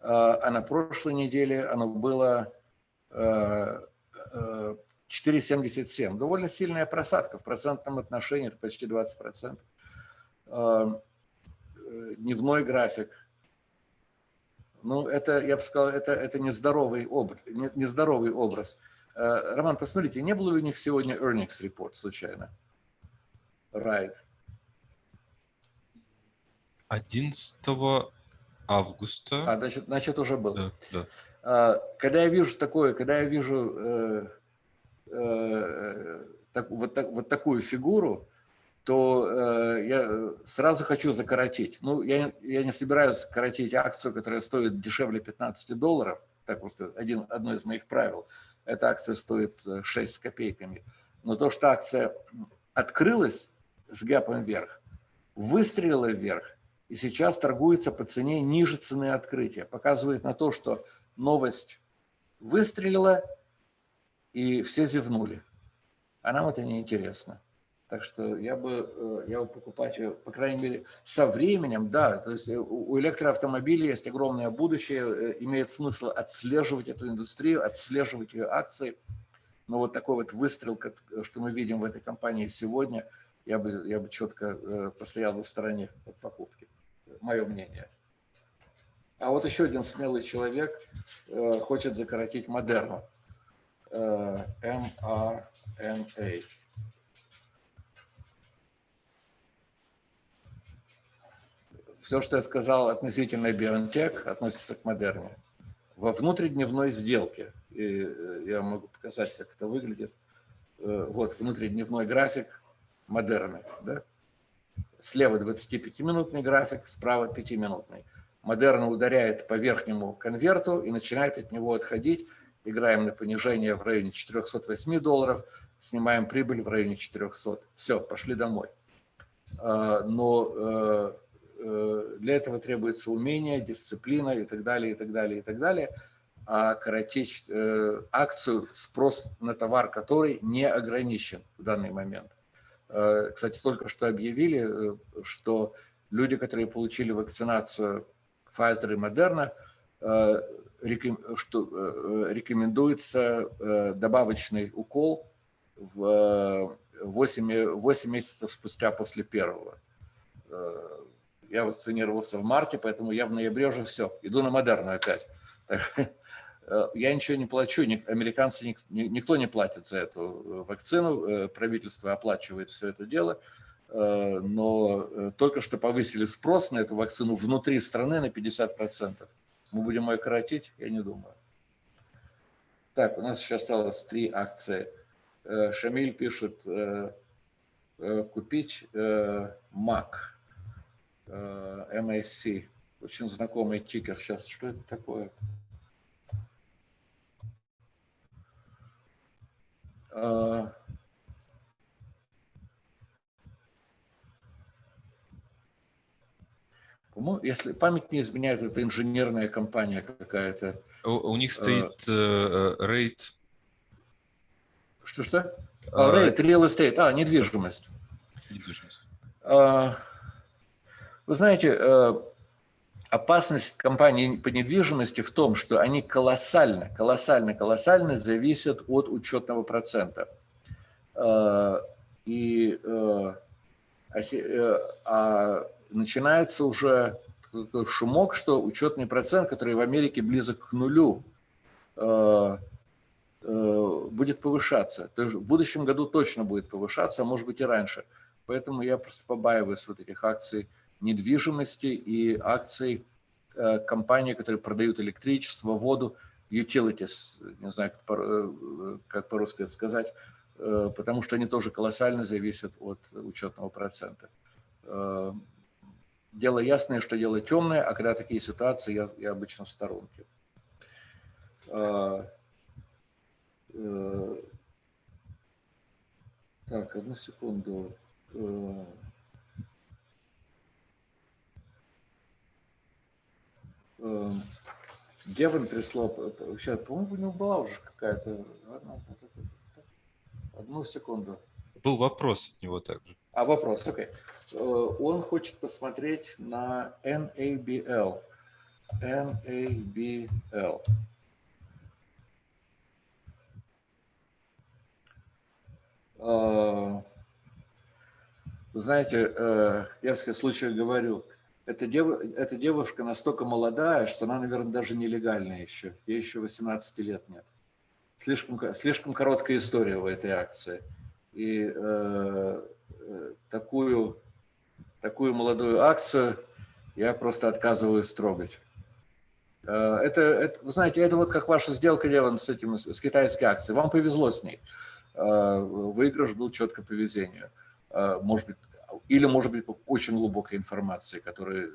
Speaker 2: а на прошлой неделе оно было 4,77. Довольно сильная просадка в процентном отношении, это почти 20% дневной график. Ну, это, я бы сказал, это, это нездоровый, образ, нездоровый образ. Э, Роман, посмотрите, не было ли у них сегодня earnings report случайно? Right.
Speaker 1: 11 августа.
Speaker 2: А, значит, значит уже был.
Speaker 1: Да, да.
Speaker 2: А, когда я вижу такое, когда я вижу э, э, так, вот, так, вот такую фигуру, то э, я сразу хочу закоротить. Ну, я, я не собираюсь коротить акцию, которая стоит дешевле 15 долларов. Так просто один, одно из моих правил. Эта акция стоит 6 э, с копейками. Но то, что акция открылась с гэпом вверх, выстрелила вверх, и сейчас торгуется по цене ниже цены открытия. Показывает на то, что новость выстрелила, и все зевнули. А нам это не интересно. Так что я бы, э, я бы покупать по крайней мере, со временем, да, то есть э, у электроавтомобилей есть огромное будущее, э, имеет смысл отслеживать эту индустрию, отслеживать ее акции. Но вот такой вот выстрел, что мы видим в этой компании сегодня, я бы, я бы четко постоял бы в стороне от покупки. Мое мнение. А вот еще один смелый человек хочет закоротить Модерну. mRNA. Все, что я сказал относительно BioNTech, относится к Модерне. Во внутридневной сделке, и э, я могу показать, как это выглядит, э, вот внутридневной график Модерны. Да? Слева 25-минутный график, справа 5-минутный. Модерна ударяет по верхнему конверту и начинает от него отходить. Играем на понижение в районе 408 долларов, снимаем прибыль в районе 400. Все, пошли домой. А, но э, для этого требуется умение, дисциплина и так далее, и так далее, и так далее. А коротить э, акцию, спрос на товар, который не ограничен в данный момент. Э, кстати, только что объявили, что люди, которые получили вакцинацию Pfizer и Moderna, что рекомендуется добавочный укол в 8, 8 месяцев спустя после первого я вакцинировался в марте, поэтому я в ноябре уже все, иду на модерну опять. Так, я ничего не плачу, американцы, никто не платит за эту вакцину, правительство оплачивает все это дело, но только что повысили спрос на эту вакцину внутри страны на 50%. Мы будем ее коротить? Я не думаю. Так, у нас еще осталось три акции. Шамиль пишет, купить Mac, MAC, очень знакомый тикер. Сейчас, что это такое? А, если память не изменяет, это инженерная компания какая-то.
Speaker 1: У, у них а. стоит э, рейд.
Speaker 2: Что-что? А, рейд, real estate, а, недвижимость. Недвижимость. Вы знаете, э, опасность компаний по недвижимости в том, что они колоссально, колоссально, колоссально зависят от учетного процента. Э, и э, э, а начинается уже шумок, что учетный процент, который в Америке близок к нулю, будет повышаться. То есть в будущем году точно будет повышаться, а может быть и раньше. Поэтому я просто побаиваюсь вот этих акций недвижимости и акций э, компаний, которые продают электричество, воду, utilities, не знаю, как по-русски это сказать, э, потому что они тоже колоссально зависят от учетного процента. Э, дело ясное, что дело темное, а когда такие ситуации, я, я обычно в сторонке. Так, одну секунду. Геван прислал, сейчас, по-моему, у него была уже какая-то, одну секунду.
Speaker 1: Был вопрос от него также.
Speaker 2: А, вопрос, окей. Okay. Э, он хочет посмотреть на NABL. NABL. Э, вы знаете, э, я в случае говорю, эта, дев, эта девушка настолько молодая, что она, наверное, даже нелегальная еще. Ей еще 18 лет нет. Слишком, слишком короткая история в этой акции. И э, такую, такую молодую акцию я просто отказываюсь трогать. Э, это, это, вы знаете, это вот как ваша сделка, Леван, с, этим, с китайской акцией. Вам повезло с ней. Э, выигрыш был четко по везению. Э, может быть, или, может быть, очень глубокой информации, которая,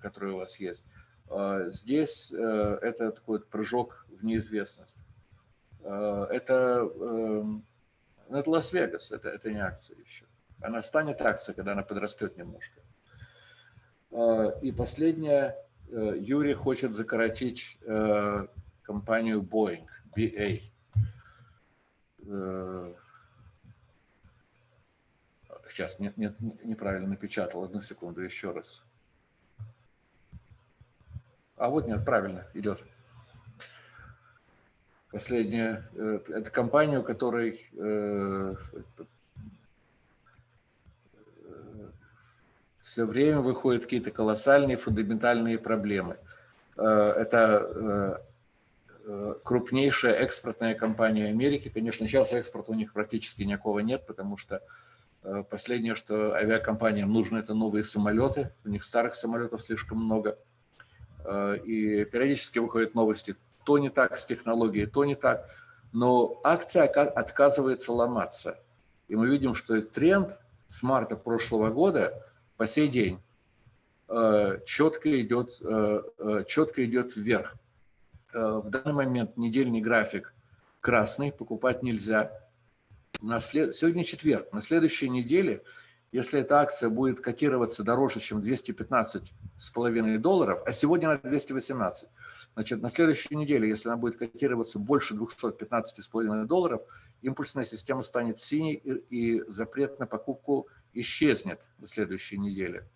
Speaker 2: которая у вас есть. А, здесь э, это такой прыжок в неизвестность. А, это, эм, ну, это Лас-Вегас, это, это не акция еще. Она станет акцией, когда она подрастет немножко. А, и последнее. Э, Юрий хочет закоротить э, компанию Boeing, BA. Сейчас, нет, нет, неправильно напечатал. Одну секунду, еще раз. А вот нет, правильно, идет. Последняя. Э, это компания, у которой э, все время выходят какие-то колоссальные фундаментальные проблемы. Э, это крупнейшая экспортная компания Америки. Конечно, сейчас экспорта у них практически никакого нет, потому что Э, последнее, что авиакомпаниям нужно, это новые самолеты. У них старых самолетов слишком много. Э, и периодически выходят новости, то не так с технологией, то не так. Но акция отказывается ломаться. И мы видим, что тренд с марта прошлого года по сей день э, четко идет, четко идет вверх. В данный момент недельный график красный, покупать нельзя на след... сегодня четверг, на следующей неделе, если эта акция будет котироваться дороже, чем 215,5 долларов, а сегодня на 218, значит, на следующей неделе, если она будет котироваться больше 215,5 долларов, импульсная система станет синей и, и запрет на покупку исчезнет на следующей неделе.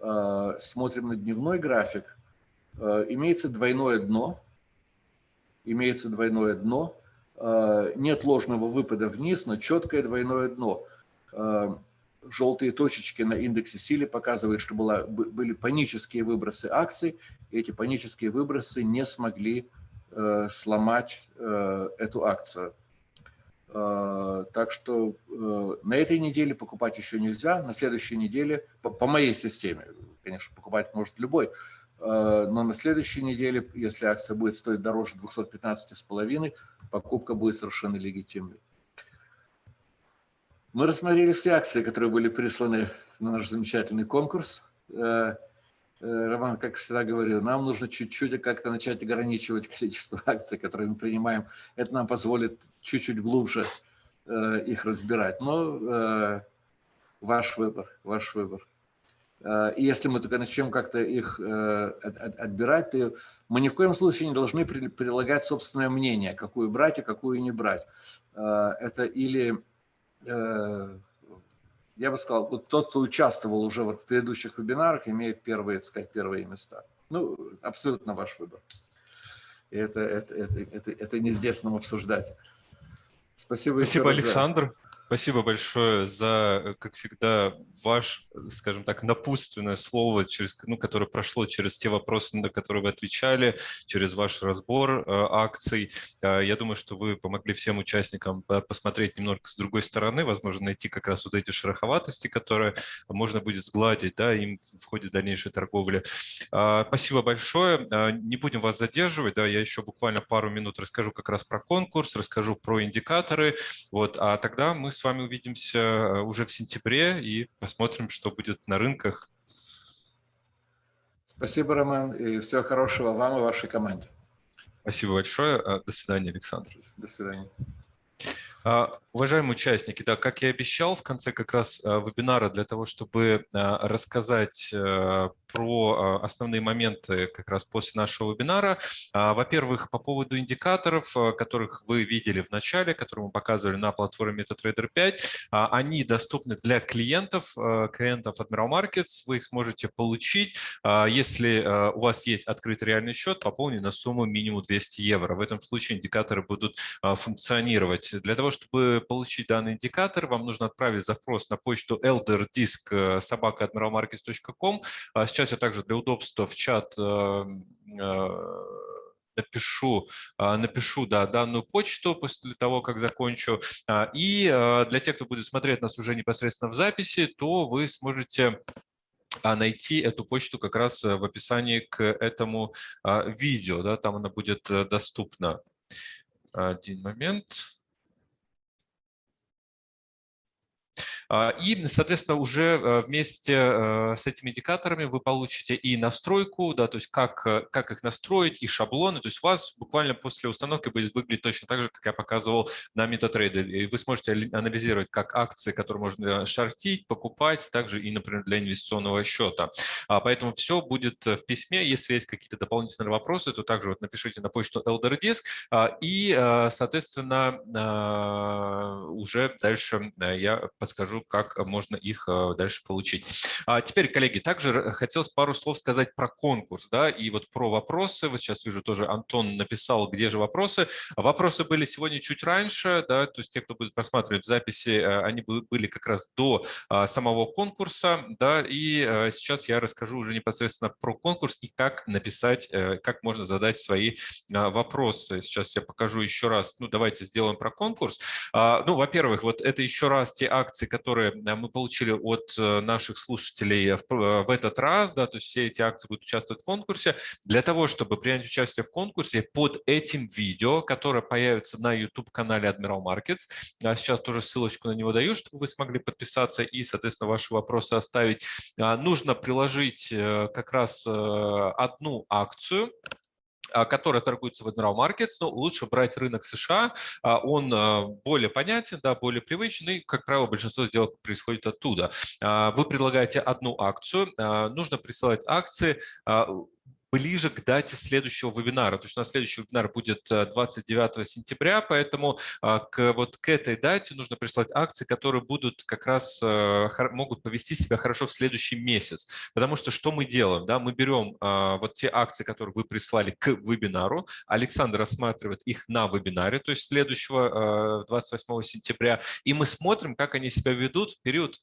Speaker 2: А, смотрим на дневной график. А, имеется двойное дно. Имеется двойное дно Э, нет ложного выпада вниз, но четкое двойное дно. Э, желтые точечки на индексе силы показывают, что была, были панические выбросы акций, и эти панические выбросы не смогли сломать эту акцию. Так что на этой неделе покупать еще нельзя, на следующей неделе, по моей системе, конечно, покупать может любой, но на следующей неделе, если акция будет стоить дороже 215,5, покупка будет совершенно легитимной. Мы рассмотрели все акции, которые были присланы на наш замечательный конкурс. Э, э, Роман, как всегда говорю, нам нужно чуть-чуть как-то начать ограничивать количество акций, которые мы принимаем. Это нам позволит чуть-чуть глубже э, их разбирать. Но ваш выбор, ваш выбор. И если мы только начнем как-то их отбирать, то мы ни в коем случае не должны прилагать собственное мнение, какую брать и какую не брать. Это или я бы сказал, вот тот, кто участвовал уже в предыдущих вебинарах, имеет первые, так сказать, первые места. Ну, абсолютно ваш выбор. И это, это, это, это, это не здесь нам обсуждать.
Speaker 1: Спасибо. Спасибо, Александр. Спасибо большое за, э, как всегда, ваш, скажем так, напутственное слово, через, ну, которое прошло через те вопросы, на которые вы отвечали, через ваш разбор э, акций. Э, я думаю, что вы помогли всем участникам посмотреть немного с другой стороны, возможно, найти как раз вот эти шероховатости, которые можно будет сгладить да, им в ходе дальнейшей торговли. Э, спасибо большое. Э, не будем вас задерживать. Да, я еще буквально пару минут расскажу как раз про конкурс, расскажу про индикаторы. Вот, а тогда мы с вами увидимся э, уже в сентябре и посмотрим, что будет на рынках.
Speaker 2: Спасибо, Роман, и всего хорошего вам и вашей команде.
Speaker 1: Спасибо большое. Э, до свидания, Александр.
Speaker 2: До свидания.
Speaker 1: А, уважаемые участники, да, как я обещал, в конце как раз э, вебинара для того, чтобы рассказать про основные моменты как раз после нашего вебинара. А, во-первых, по поводу индикаторов, которых вы видели в начале, которые мы показывали на платформе MetaTrader 5, а, они доступны для клиентов, клиентов Admiral Markets. Вы их сможете получить, если у вас есть открытый реальный счет, пополненный на сумму минимум 200 евро. В этом случае индикаторы будут функционировать. Для того, чтобы получить данный индикатор, вам нужно отправить запрос на почту elderdisk собака Сейчас я также для удобства в чат э, э, напишу, э, напишу да, данную почту после того, как закончу. А, и для тех, кто будет смотреть нас уже непосредственно в записи, то вы сможете найти эту почту как раз в описании к этому видео. Да, там она будет доступна. Один момент. И, соответственно, уже э, вместе э, с этими индикаторами вы получите и настройку, да, то есть как, э, как их настроить, и шаблоны. То есть у вас буквально после установки будет выглядеть точно так же, как я показывал на MetaTrader. И вы сможете анализировать как акции, которые можно шортить, покупать, также и, например, для инвестиционного счета. А, поэтому все будет в письме. Если есть какие-то дополнительные вопросы, то также вот напишите на почту ElderDisk. А, и, соответственно, уже дальше я подскажу, покажу, как можно их э, дальше получить. А теперь, коллеги, также хотелось пару слов сказать про конкурс, да, и вот про вопросы. Вот сейчас вижу тоже Антон написал, где же вопросы. Вопросы были сегодня чуть раньше, да, то есть те, кто будет просматривать записи, э, они были как раз до а, самого конкурса, да, и э, сейчас я расскажу уже непосредственно про конкурс и как написать, как можно задать свои а, вопросы. Сейчас я покажу еще раз, ну, давайте сделаем про конкурс. А, ну, во-первых, вот это еще раз те акции, которые которые э, мы получили от э, наших слушателей в, э, в этот раз, да, то есть все эти акции будут участвовать в конкурсе. Для того, чтобы принять участие в конкурсе, под этим видео, которое появится на YouTube-канале Admiral Markets, а сейчас тоже ссылочку на него даю, чтобы вы смогли подписаться и, соответственно, ваши вопросы оставить, а, нужно приложить как раз одну акцию, а, которая торгуется в Admiral Markets, но лучше брать рынок США, а, он а, более понятен, да, более привычный, как правило, большинство сделок происходит оттуда. Вы предлагаете одну акцию, нужно присылать акции ближе к дате следующего вебинара. То есть у нас следующий вебинар будет 29 э, сентября, поэтому а, к, вот к этой дате нужно прислать акции, которые будут как раз э, могут повести себя хорошо в следующий месяц. Потому что что мы делаем? Да? Мы берем а, вот те акции, которые вы прислали к вебинару, Александр рассматривает их на вебинаре, то есть следующего 28 э, сентября, и мы смотрим, как они себя ведут в период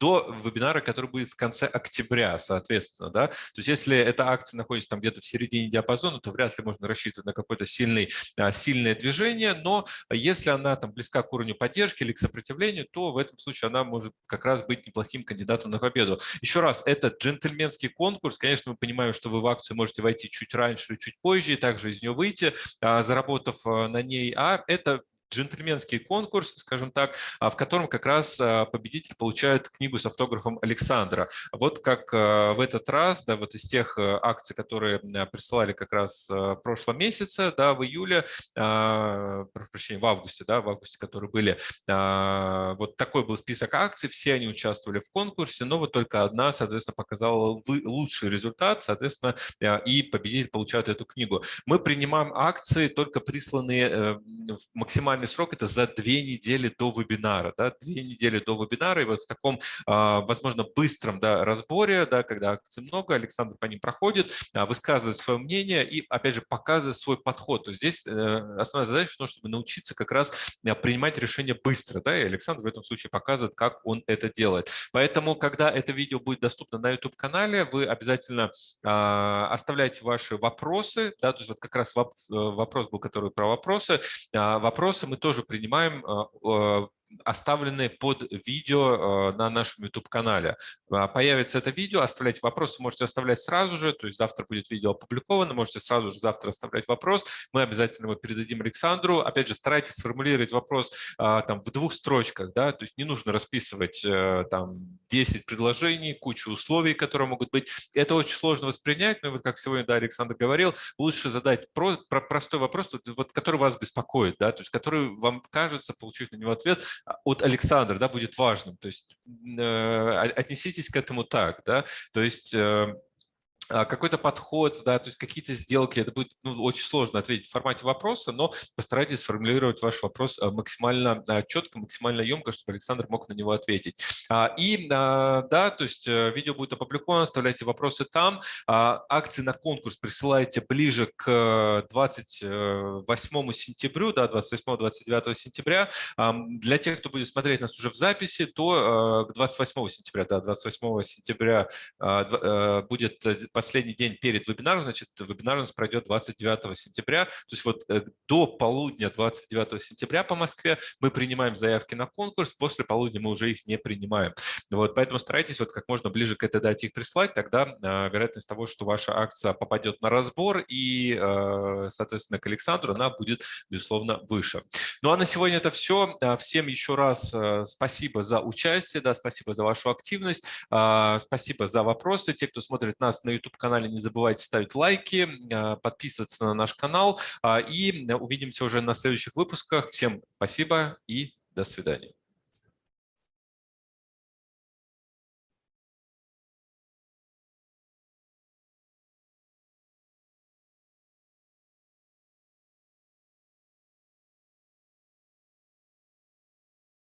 Speaker 1: до вебинара, который будет в конце октября, соответственно. Да? То есть если эта акция находится там где-то в середине диапазона, то вряд ли можно рассчитывать на какое-то сильный, сильное движение, но если она там близка к уровню поддержки или к сопротивлению, то в этом случае она может как раз быть неплохим кандидатом на победу. Еще раз, это джентльменский конкурс. Конечно, мы понимаем, что вы в акцию можете войти чуть раньше или чуть позже, и также из нее выйти, заработав на ней, а это джентльменский конкурс, скажем так, а, в котором как раз а, победитель получает книгу с автографом Александра. Вот как а, в этот раз, да, вот из тех акций, которые присылали как раз в прошлом месяце, да, в июле, прошу прощения, в августе, да, в августе, которые были, вот такой был список акций, все они участвовали в конкурсе, но вот только одна, соответственно, показала лучший результат, соответственно, и победитель получает эту книгу. Мы принимаем акции, только присланные э, максимально максимальный срок – это за две недели до вебинара. Да, две недели до вебинара, и вот в таком, а, возможно, быстром да, разборе, да, когда акций много, Александр по ним проходит, а, высказывает свое мнение и, опять же, показывает свой подход. То есть здесь э, основная задача в том, чтобы научиться как раз а, принимать решения быстро. Да, и Александр в этом случае показывает, как он это делает. Поэтому, когда это видео будет доступно на YouTube-канале, вы обязательно оставляйте ваши вопросы. Да, то есть вот как раз э, вопрос был, который про вопросы. Вопросы мы тоже принимаем а, а, оставлены под видео э, на нашем YouTube-канале. А, появится это видео, оставлять вопросы можете оставлять сразу же, то есть завтра будет видео опубликовано, можете сразу же завтра оставлять вопрос, мы обязательно его передадим Александру. Опять же, старайтесь сформулировать вопрос а, там, в двух строчках, да, то есть не нужно расписывать э, там 10 предложений, кучу условий, которые могут быть. Это очень сложно воспринять, но вот как сегодня да, Александр говорил, лучше задать про, про, простой вопрос, вот, который вас беспокоит, да, то есть который вам кажется, получив на него ответ, от Александра да, будет важным. То есть э, отнеситесь к этому так. Да? То есть э, а, какой-то подход, да, то есть какие-то сделки, это будет ну, очень сложно ответить в формате вопроса, но постарайтесь сформулировать ваш вопрос а, максимально а, четко, максимально емко, чтобы Александр мог на него ответить. И да, то есть э, видео будет опубликовано, оставляйте вопросы там. Акции на конкурс присылайте ближе к 28 сентября, да, 28-29 сентября. Для тех, кто будет смотреть нас уже в записи, то к 28 сентября, да, 28 сентября э, будет последний день перед вебинаром, значит, вебинар у нас пройдет 29 сентября. То есть вот э, до полудня 29 сентября по Москве мы принимаем заявки на конкурс, после полудня мы уже их не принимаем. Вот, поэтому старайтесь вот как можно ближе к этой дате их прислать, тогда э, вероятность того, что ваша акция попадет на разбор и, э, соответственно, к Александру, она будет, безусловно, выше. Ну а на сегодня это все. Всем еще раз спасибо за участие, да, спасибо за вашу активность, спасибо за вопросы. Те, кто смотрит нас на YouTube, YouTube-канале не забывайте ставить лайки, а, подписываться на наш канал. А, и увидимся уже на следующих выпусках. Всем спасибо и до свидания.